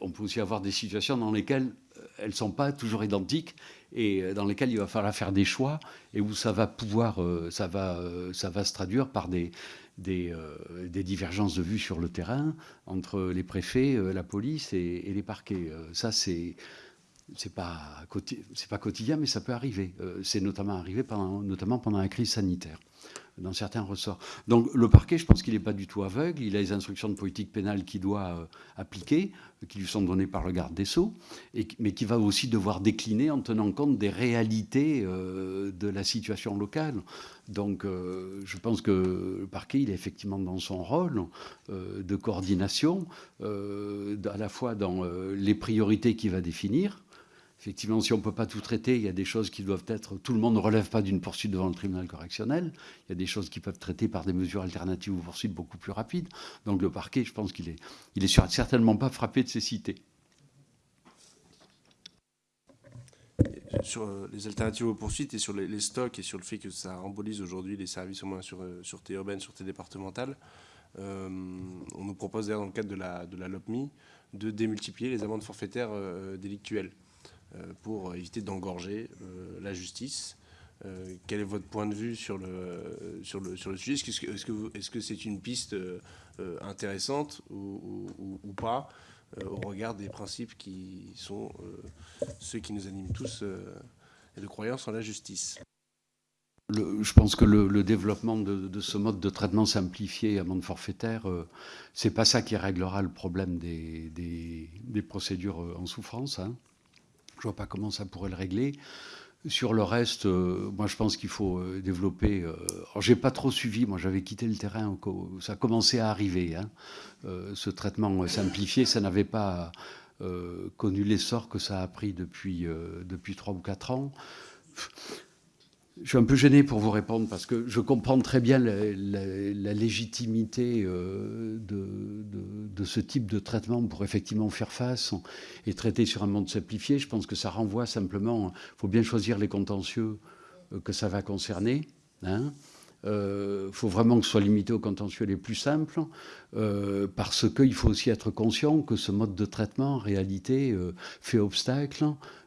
On peut aussi avoir des situations dans lesquelles elles ne sont pas toujours identiques et euh, dans lesquelles il va falloir faire des choix et où ça va pouvoir, euh, ça va, euh, ça va se traduire par des, des, divergences de vues sur le terrain entre les préfets, la police et, les parquets. ça, c'est c'est pas c'est pas quotidien, mais ça peut arriver. c'est notamment arrivé notamment pendant la crise sanitaire dans certains ressorts. Donc le parquet, je pense qu'il n'est pas du tout aveugle. Il a les instructions de politique pénale qu'il doit euh, appliquer, qui lui sont données par le garde des Sceaux, mais qui va aussi devoir décliner en tenant compte des réalités euh, de la situation locale. Donc euh, je pense que le parquet, il est effectivement dans son rôle de coordination, à la fois dans les priorités qu'il va définir, Effectivement, si on ne peut pas tout traiter, il y a des choses qui doivent être... Tout le monde ne relève pas d'une poursuite devant le tribunal correctionnel. Il y a des choses qui peuvent être traitées par des mesures alternatives aux poursuites beaucoup plus rapides. Donc le parquet, je pense qu'il est, il est certainement pas frappé de cécité.
Sur euh, les alternatives aux poursuites et sur les, stocks et sur le fait que ça rembolise aujourd'hui les services au moins sur, euh, sur T urbaine, sur T départementale, euh, on nous propose d'ailleurs dans le cadre de la, de la LOPMI de démultiplier les amendes forfaitaires délictuelles. Euh, pour éviter d'engorger euh, la justice. Euh, quel est votre point de vue sur le, sur le, sur le sujet? Est-ce que c'est -ce une piste intéressante ou, pas au regard des principes qui sont ceux qui nous animent tous et de croyance en la justice?
Je pense que le, développement de, ce mode de traitement simplifié à monde forfaitaire, ce c'est pas ça qui réglera le problème des, des, procédures en souffrance. Hein. Je vois pas comment ça pourrait le régler. Sur le reste, euh, moi je pense qu'il faut euh, développer. Euh, j'ai pas trop suivi, moi j'avais quitté le terrain, ça commençait à arriver. Hein. ce traitement simplifié, ça n'avait pas connu l'essor que ça a pris depuis depuis trois ou quatre ans. Je suis un peu gêné pour vous répondre parce que je comprends très bien la, légitimité euh, de, ce type de traitement pour effectivement faire face et traiter sur un monde simplifié. Je pense que ça renvoie simplement, il faut bien choisir les contentieux euh, que ça va concerner. Il hein. euh, faut vraiment que ce soit limité aux contentieux les plus simples, parce qu'il faut aussi être conscient que ce mode de traitement, en réalité, fait obstacle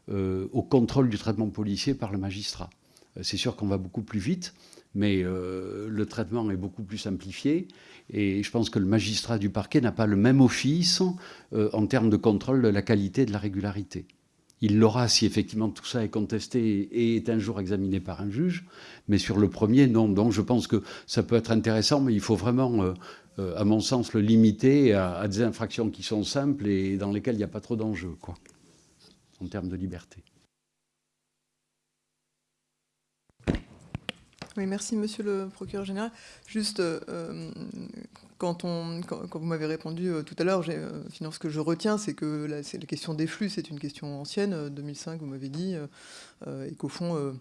au contrôle du traitement policier par le magistrat. Euh, c'est sûr qu'on va beaucoup plus vite, mais euh, le traitement est beaucoup plus simplifié. Et je pense que le magistrat du parquet n'a pas le même office euh, en termes de contrôle de la qualité et de la régularité. Il l'aura si effectivement tout ça est contesté et est un jour examiné par un juge, mais sur le premier, non. Donc je pense que ça peut être intéressant, mais il faut vraiment, à mon sens, le limiter à, à, des infractions qui sont simples et dans lesquelles il n'y a pas trop d'enjeux, quoi, en termes de liberté.
Oui, merci Monsieur le procureur général. Juste, euh, quand, on, quand, vous m'avez répondu euh, tout à l'heure, euh, ce que je retiens, c'est que la, la, question des flux, c'est une question ancienne. 2005, vous m'avez dit, et qu'au fond, euh,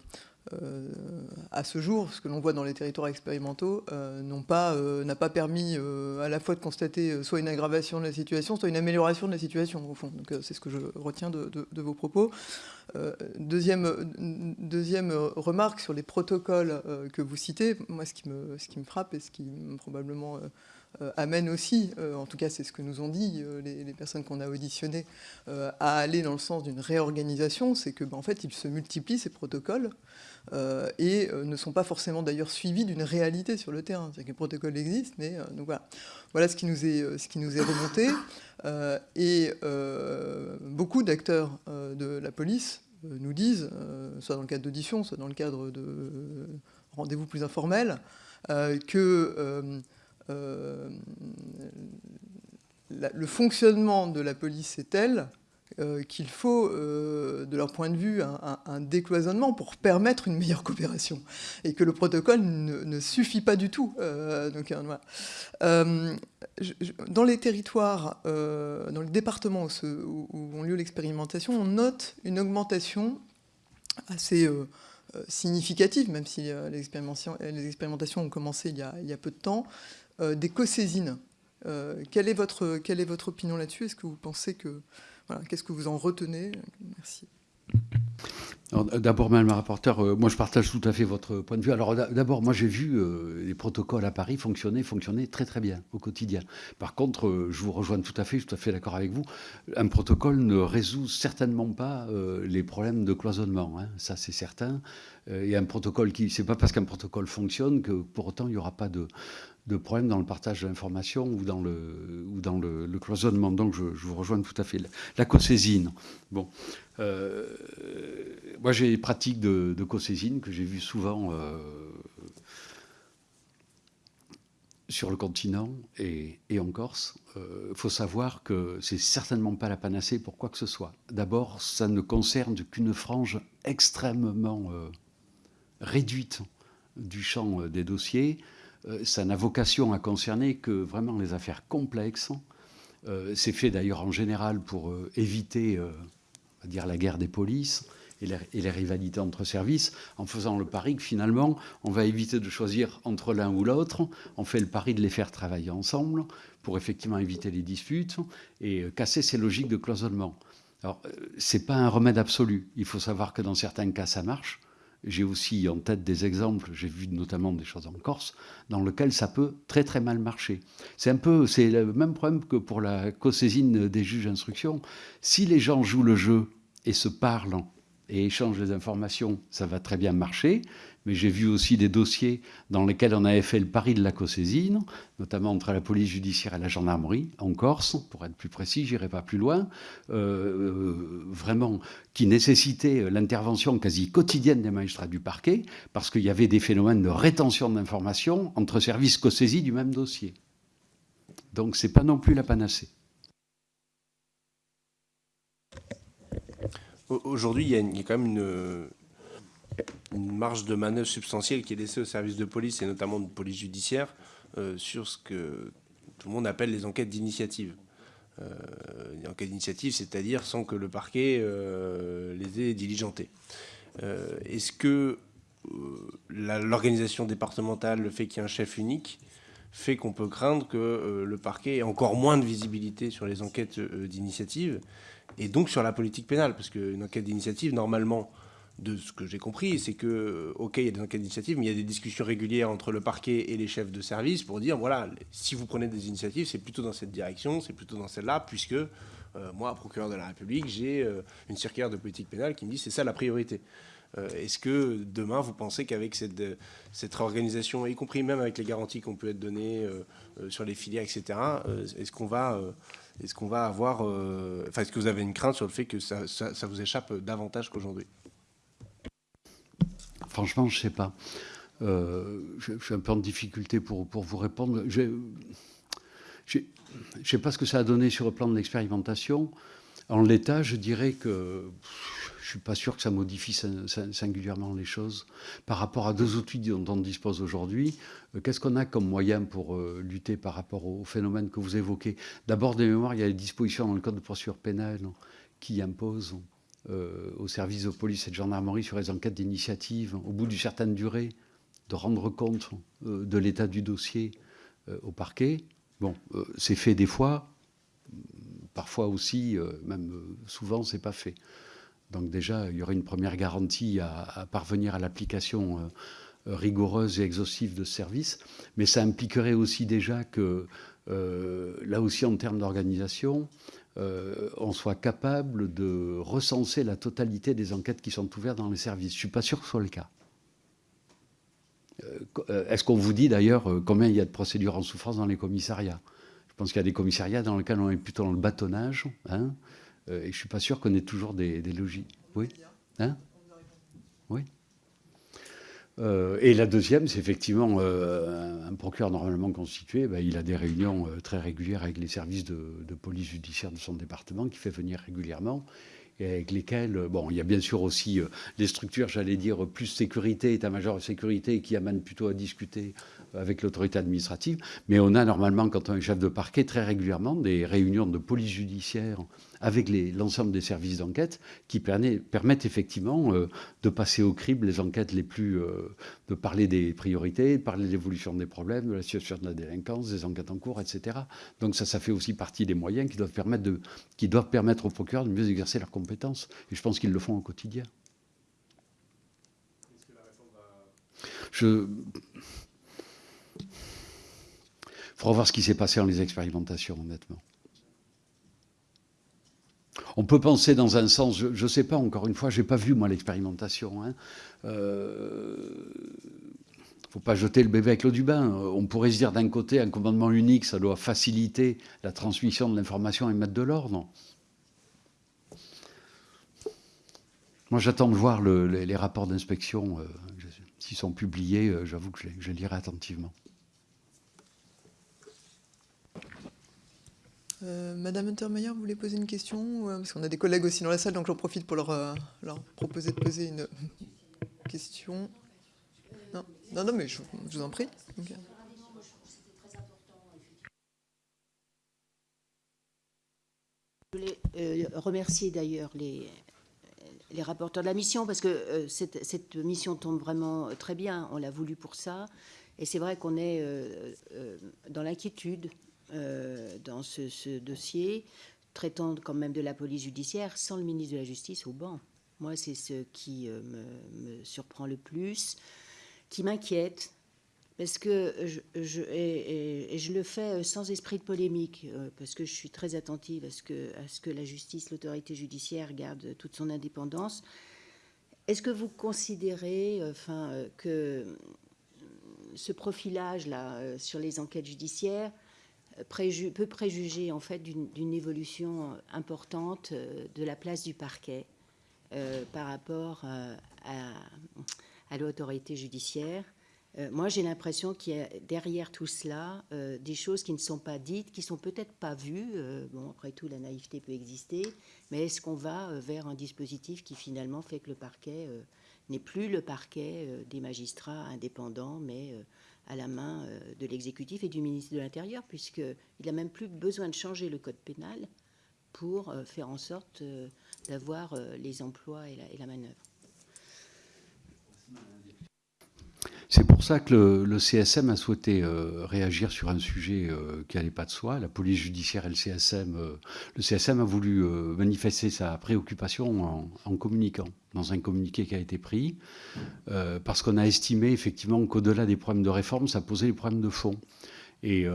à ce jour, ce que l'on voit dans les territoires expérimentaux, euh, euh, n'a pas, permis à la fois de constater soit une aggravation de la situation, soit une amélioration de la situation, au fond. C'est ce que je retiens de, vos propos. deuxième, remarque sur les protocoles que vous citez, moi ce qui me, frappe et ce qui probablement euh, amène aussi, euh, en tout cas c'est ce que nous ont dit euh, les, personnes qu'on a auditionnées, à aller dans le sens d'une réorganisation, c'est que ben, en fait ils se multiplient ces protocoles et ne sont pas forcément d'ailleurs suivis d'une réalité sur le terrain. C'est-à-dire que les protocoles existent, mais donc voilà. Voilà ce qui nous est, ce qui nous est remonté. <coughs> et beaucoup d'acteurs de la police nous disent, soit dans le cadre d'audition, soit dans le cadre de rendez-vous plus informels, que euh, le fonctionnement de la police est tel euh, qu'il faut, euh, de leur point de vue, un, décloisonnement pour permettre une meilleure coopération. Et que le protocole ne, suffit pas du tout. donc, dans les territoires, dans les départements où, ont lieu l'expérimentation, on note une augmentation assez significative, même si les expérimentations, ont commencé il y a peu de temps, euh, des co-saisines. Euh, quelle est votre opinion là-dessus? Est-ce que vous pensez que... Qu'est-ce que vous en retenez? Merci.
D'abord, Madame la rapporteure, euh, moi je partage tout à fait votre point de vue. Alors d'abord, moi j'ai vu les protocoles à Paris fonctionner, fonctionner très très bien au quotidien. Par contre, je vous rejoins tout à fait, je suis tout à fait d'accord avec vous. Un protocole ne résout certainement pas les problèmes de cloisonnement, hein. ça c'est certain. A un protocole qui, c'est pas parce qu'un protocole fonctionne que pour autant il n'y aura pas de, de problèmes dans le partage d'informations ou dans le, ou dans le, cloisonnement. Donc je, vous rejoins tout à fait. La, co-saisine. Bon, euh, moi j'ai des pratiques de, de co-saisine que j'ai vues souvent euh, sur le continent et, en Corse. Il euh, faut savoir que c'est certainement pas la panacée pour quoi que ce soit. D'abord, ça ne concerne qu'une frange extrêmement réduite du champ des dossiers. Euh, ça n'a vocation à concerner que vraiment les affaires complexes. Euh, c'est fait d'ailleurs en général pour euh, éviter dire la guerre des polices et les, et les, rivalités entre services, en faisant le pari que finalement, on va éviter de choisir entre l'un ou l'autre, on fait le pari de les faire travailler ensemble pour effectivement éviter les disputes et casser ces logiques de cloisonnement. Alors, ce n'est pas un remède absolu. Il faut savoir que dans certains cas, ça marche. J'ai aussi en tête des exemples, j'ai vu notamment des choses en Corse, dans lesquelles ça peut très très mal marcher. C'est un peu, c'est le même problème que pour la co-saisine des juges d'instruction. Si les gens jouent le jeu et se parlent et échangent les informations, ça va très bien marcher mais j'ai vu aussi des dossiers dans lesquels on avait fait le pari de la co-saisine, notamment entre la police judiciaire et la gendarmerie, en Corse, pour être plus précis, j'irai pas plus loin, euh, vraiment, qui nécessitait l'intervention quasi quotidienne des magistrats du parquet, parce qu'il y avait des phénomènes de rétention d'informations entre services co-saisis du même dossier. Donc c'est pas non plus la panacée.
Aujourd'hui, il y, a quand même une, marge de manœuvre substantielle qui est laissée aux services de police, et notamment de police judiciaire, euh, sur ce que tout le monde appelle les enquêtes d'initiative. Euh, les enquêtes d'initiative, c'est-à-dire sans que le parquet euh, les ait diligentées. Est-ce que l'organisation départementale, le fait qu'il y ait un chef unique, fait qu'on peut craindre que le parquet ait encore moins de visibilité sur les enquêtes d'initiative et donc sur la politique pénale Parce qu'une enquête d'initiative, normalement, de ce que j'ai compris, c'est que, OK, il y a des enquêtes d'initiative, mais il y a des discussions régulières entre le parquet et les chefs de service pour dire, voilà, si vous prenez des initiatives, c'est plutôt dans cette direction, c'est plutôt dans celle-là, puisque euh, moi, procureur de la République, j'ai euh, une circulaire de politique pénale qui me dit, c'est ça la priorité. Est-ce que demain, vous pensez qu'avec cette, cette réorganisation, y compris même avec les garanties qu'on peut être données sur les filières, etc., est-ce qu'on va... qu'on va avoir... Enfin, est-ce que vous avez une crainte sur le fait que ça, vous échappe davantage qu'aujourd'hui?
Franchement, je ne sais pas. Euh, je, suis un peu en difficulté pour vous répondre. Je ne sais pas ce que ça a donné sur le plan de l'expérimentation. En l'état, je dirais que je ne suis pas sûr que ça modifie singulièrement les choses. Par rapport à deux outils dont on dispose aujourd'hui, euh, qu'est-ce qu'on a comme moyen pour euh, lutter par rapport au phénomène que vous évoquez? D'abord, des mémoires, il y a les dispositions dans le Code de procédure pénale qui imposent euh, au service de police et de gendarmerie sur les enquêtes d'initiative, au bout d'une certaine durée, de rendre compte de l'état du dossier au parquet. Bon, c'est fait des fois, parfois aussi, même souvent, c'est pas fait. Donc déjà, il y aurait une première garantie à, parvenir à l'application rigoureuse et exhaustive de ce service, mais ça impliquerait aussi déjà que, là aussi en termes d'organisation, euh, on soit capable de recenser la totalité des enquêtes qui sont ouvertes dans les services. Je ne suis pas sûr que ce soit le cas. Euh, euh, est-ce qu'on vous dit d'ailleurs combien il y a de procédures en souffrance dans les commissariats? Je pense qu'il y a des commissariats dans lesquels on est plutôt dans le bâtonnage, hein, et je ne suis pas sûr qu'on ait toujours des, logiques. Oui. Hein Oui. Euh, et la deuxième, c'est effectivement euh, un procureur normalement constitué, ben, il a des réunions euh, très régulières avec les services de, police judiciaire de son département, qui fait venir régulièrement, et avec lesquels, bon, il y a bien sûr aussi les structures, j'allais dire, plus sécurité, état-major de sécurité, qui amènent plutôt à discuter avec l'autorité administrative, mais on a normalement, quand on est chef de parquet, très régulièrement des réunions de police judiciaire avec l'ensemble des services d'enquête qui permettent effectivement euh, de passer au crible les enquêtes les plus... Euh, de parler des priorités, de parler de l'évolution des problèmes, de la situation de la délinquance, des enquêtes en cours, etc. Donc ça, ça fait aussi partie des moyens qui doivent permettre, aux procureurs de mieux exercer leurs compétences. Et je pense qu'ils le font au quotidien. Je... Il faudra voir ce qui s'est passé dans les expérimentations, honnêtement. On peut penser dans un sens, je ne sais pas, encore une fois, je n'ai pas vu moi l'expérimentation. Il hein. ne euh, faut pas jeter le bébé avec l'eau du bain. On pourrait se dire d'un côté, un commandement unique, ça doit faciliter la transmission de l'information et mettre de l'ordre. Moi, j'attends de voir les, rapports d'inspection. Euh, s'ils sont publiés, euh, j'avoue que je, je les lirai attentivement.
Euh, Madame Untermeyer, voulez poser une question Parce qu'on a des collègues aussi dans la salle, donc j'en profite pour leur, euh, proposer de poser une question. Non, non, mais je, vous en prie.
Je voulais euh, remercier d'ailleurs les, les rapporteurs de la mission, parce que cette, mission tombe vraiment très bien. On l'a voulu pour ça. Et c'est vrai qu'on est dans l'inquiétude dans ce, dossier, traitant quand même de la police judiciaire sans le ministre de la Justice au banc. Moi, c'est ce qui me, surprend le plus, qui m'inquiète, parce que je, et, je le fais sans esprit de polémique, euh, parce que je suis très attentive à ce que, à ce que la justice, l'autorité judiciaire garde toute son indépendance. Est-ce que vous considérez enfin, euh, que ce profilage-là euh, sur les enquêtes judiciaires peut préjuger en fait d'une évolution importante de la place du parquet par rapport à, l'autorité judiciaire euh, moi, j'ai l'impression qu'il y a derrière tout cela euh, des choses qui ne sont pas dites, qui sont peut-être pas vues. Euh, bon, après tout, la naïveté peut exister, mais est-ce qu'on va vers un dispositif qui finalement fait que le parquet n'est plus le parquet des magistrats indépendants, mais à la main de l'exécutif et du ministre de l'Intérieur, puisqu'il n'a même plus besoin de changer le code pénal pour faire en sorte d'avoir les emplois et la, et la manœuvre.
C'est pour ça que le, CSM a souhaité euh, réagir sur un sujet euh, qui n'allait pas de soi. La police judiciaire et le CSM. Euh, le CSM a voulu manifester sa préoccupation en, communiquant, dans un communiqué qui a été pris, parce qu'on a estimé effectivement qu'au-delà des problèmes de réforme, ça posait des problèmes de fond. Et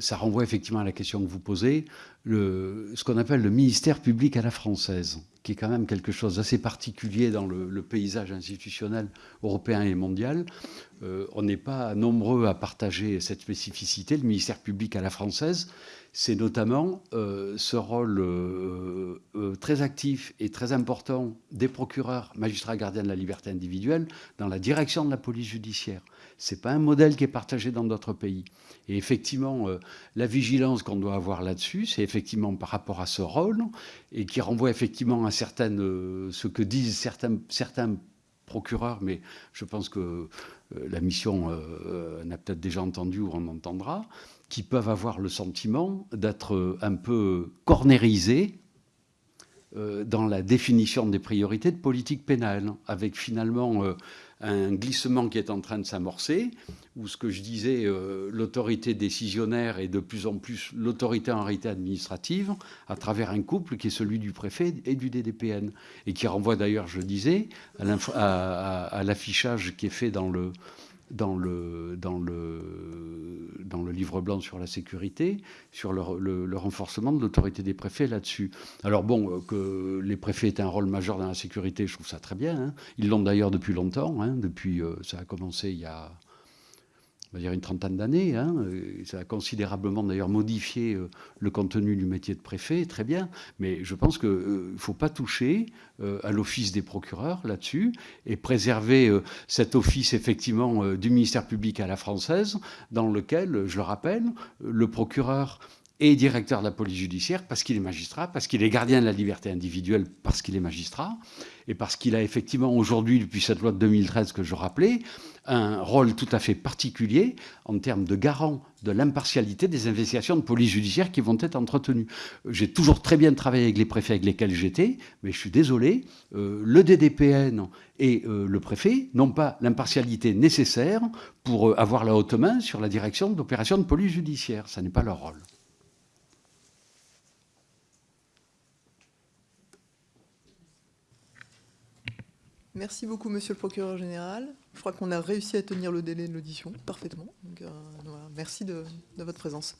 ça renvoie effectivement à la question que vous posez, ce qu'on appelle le ministère public à la française, qui est quand même quelque chose d'assez particulier dans le, paysage institutionnel européen et mondial. Euh, on n'est pas nombreux à partager cette spécificité. Le ministère public à la française, c'est notamment euh, ce rôle euh, très actif et très important des procureurs, magistrats gardiens de la liberté individuelle dans la direction de la police judiciaire. Ce n'est pas un modèle qui est partagé dans d'autres pays. Et effectivement, la vigilance qu'on doit avoir là-dessus, c'est effectivement par rapport à ce rôle et qui renvoie effectivement à certaines, ce que disent certains, certains procureurs, mais je pense que euh, la mission euh, en a peut-être déjà entendu ou on entendra, qui peuvent avoir le sentiment d'être un peu cornérisés euh, dans la définition des priorités de politique pénale, avec finalement un glissement qui est en train de s'amorcer, où ce que je disais, euh, l'autorité décisionnaire est de plus en plus l'autorité en réalité administrative, à travers un couple qui est celui du préfet et du DDPN, et qui renvoie d'ailleurs, je disais, à l'affichage qui est fait dans le, dans le, dans le, dans le livre blanc sur la sécurité, sur le, renforcement de l'autorité des préfets là-dessus. Alors bon, euh, que les préfets aient un rôle majeur dans la sécurité, je trouve ça très bien. Hein. Ils l'ont d'ailleurs depuis longtemps, hein, depuis, euh, ça a commencé il y a on va dire une trentaine d'années. Hein, ça a considérablement d'ailleurs modifié euh, le contenu du métier de préfet, très bien. Mais je pense qu'il ne faut pas toucher à l'office des procureurs là-dessus et préserver cet office effectivement du ministère public à la française, dans lequel, je le rappelle, le procureur est directeur de la police judiciaire parce qu'il est magistrat, parce qu'il est gardien de la liberté individuelle, parce qu'il est magistrat, et parce qu'il a effectivement aujourd'hui, depuis cette loi de 2013 que je rappelais, un rôle tout à fait particulier en termes de garant de l'impartialité des investigations de police judiciaire qui vont être entretenues. J'ai toujours très bien travaillé avec les préfets avec lesquels j'étais, mais je suis désolé, euh, le DDPN et euh, le préfet n'ont pas l'impartialité nécessaire pour euh, avoir la haute main sur la direction d'opérations de police judiciaire. Ça n'est pas leur rôle.
Merci beaucoup, monsieur le procureur général. Je crois qu'on a réussi à tenir le délai de l'audition parfaitement. Euh, merci de votre présence.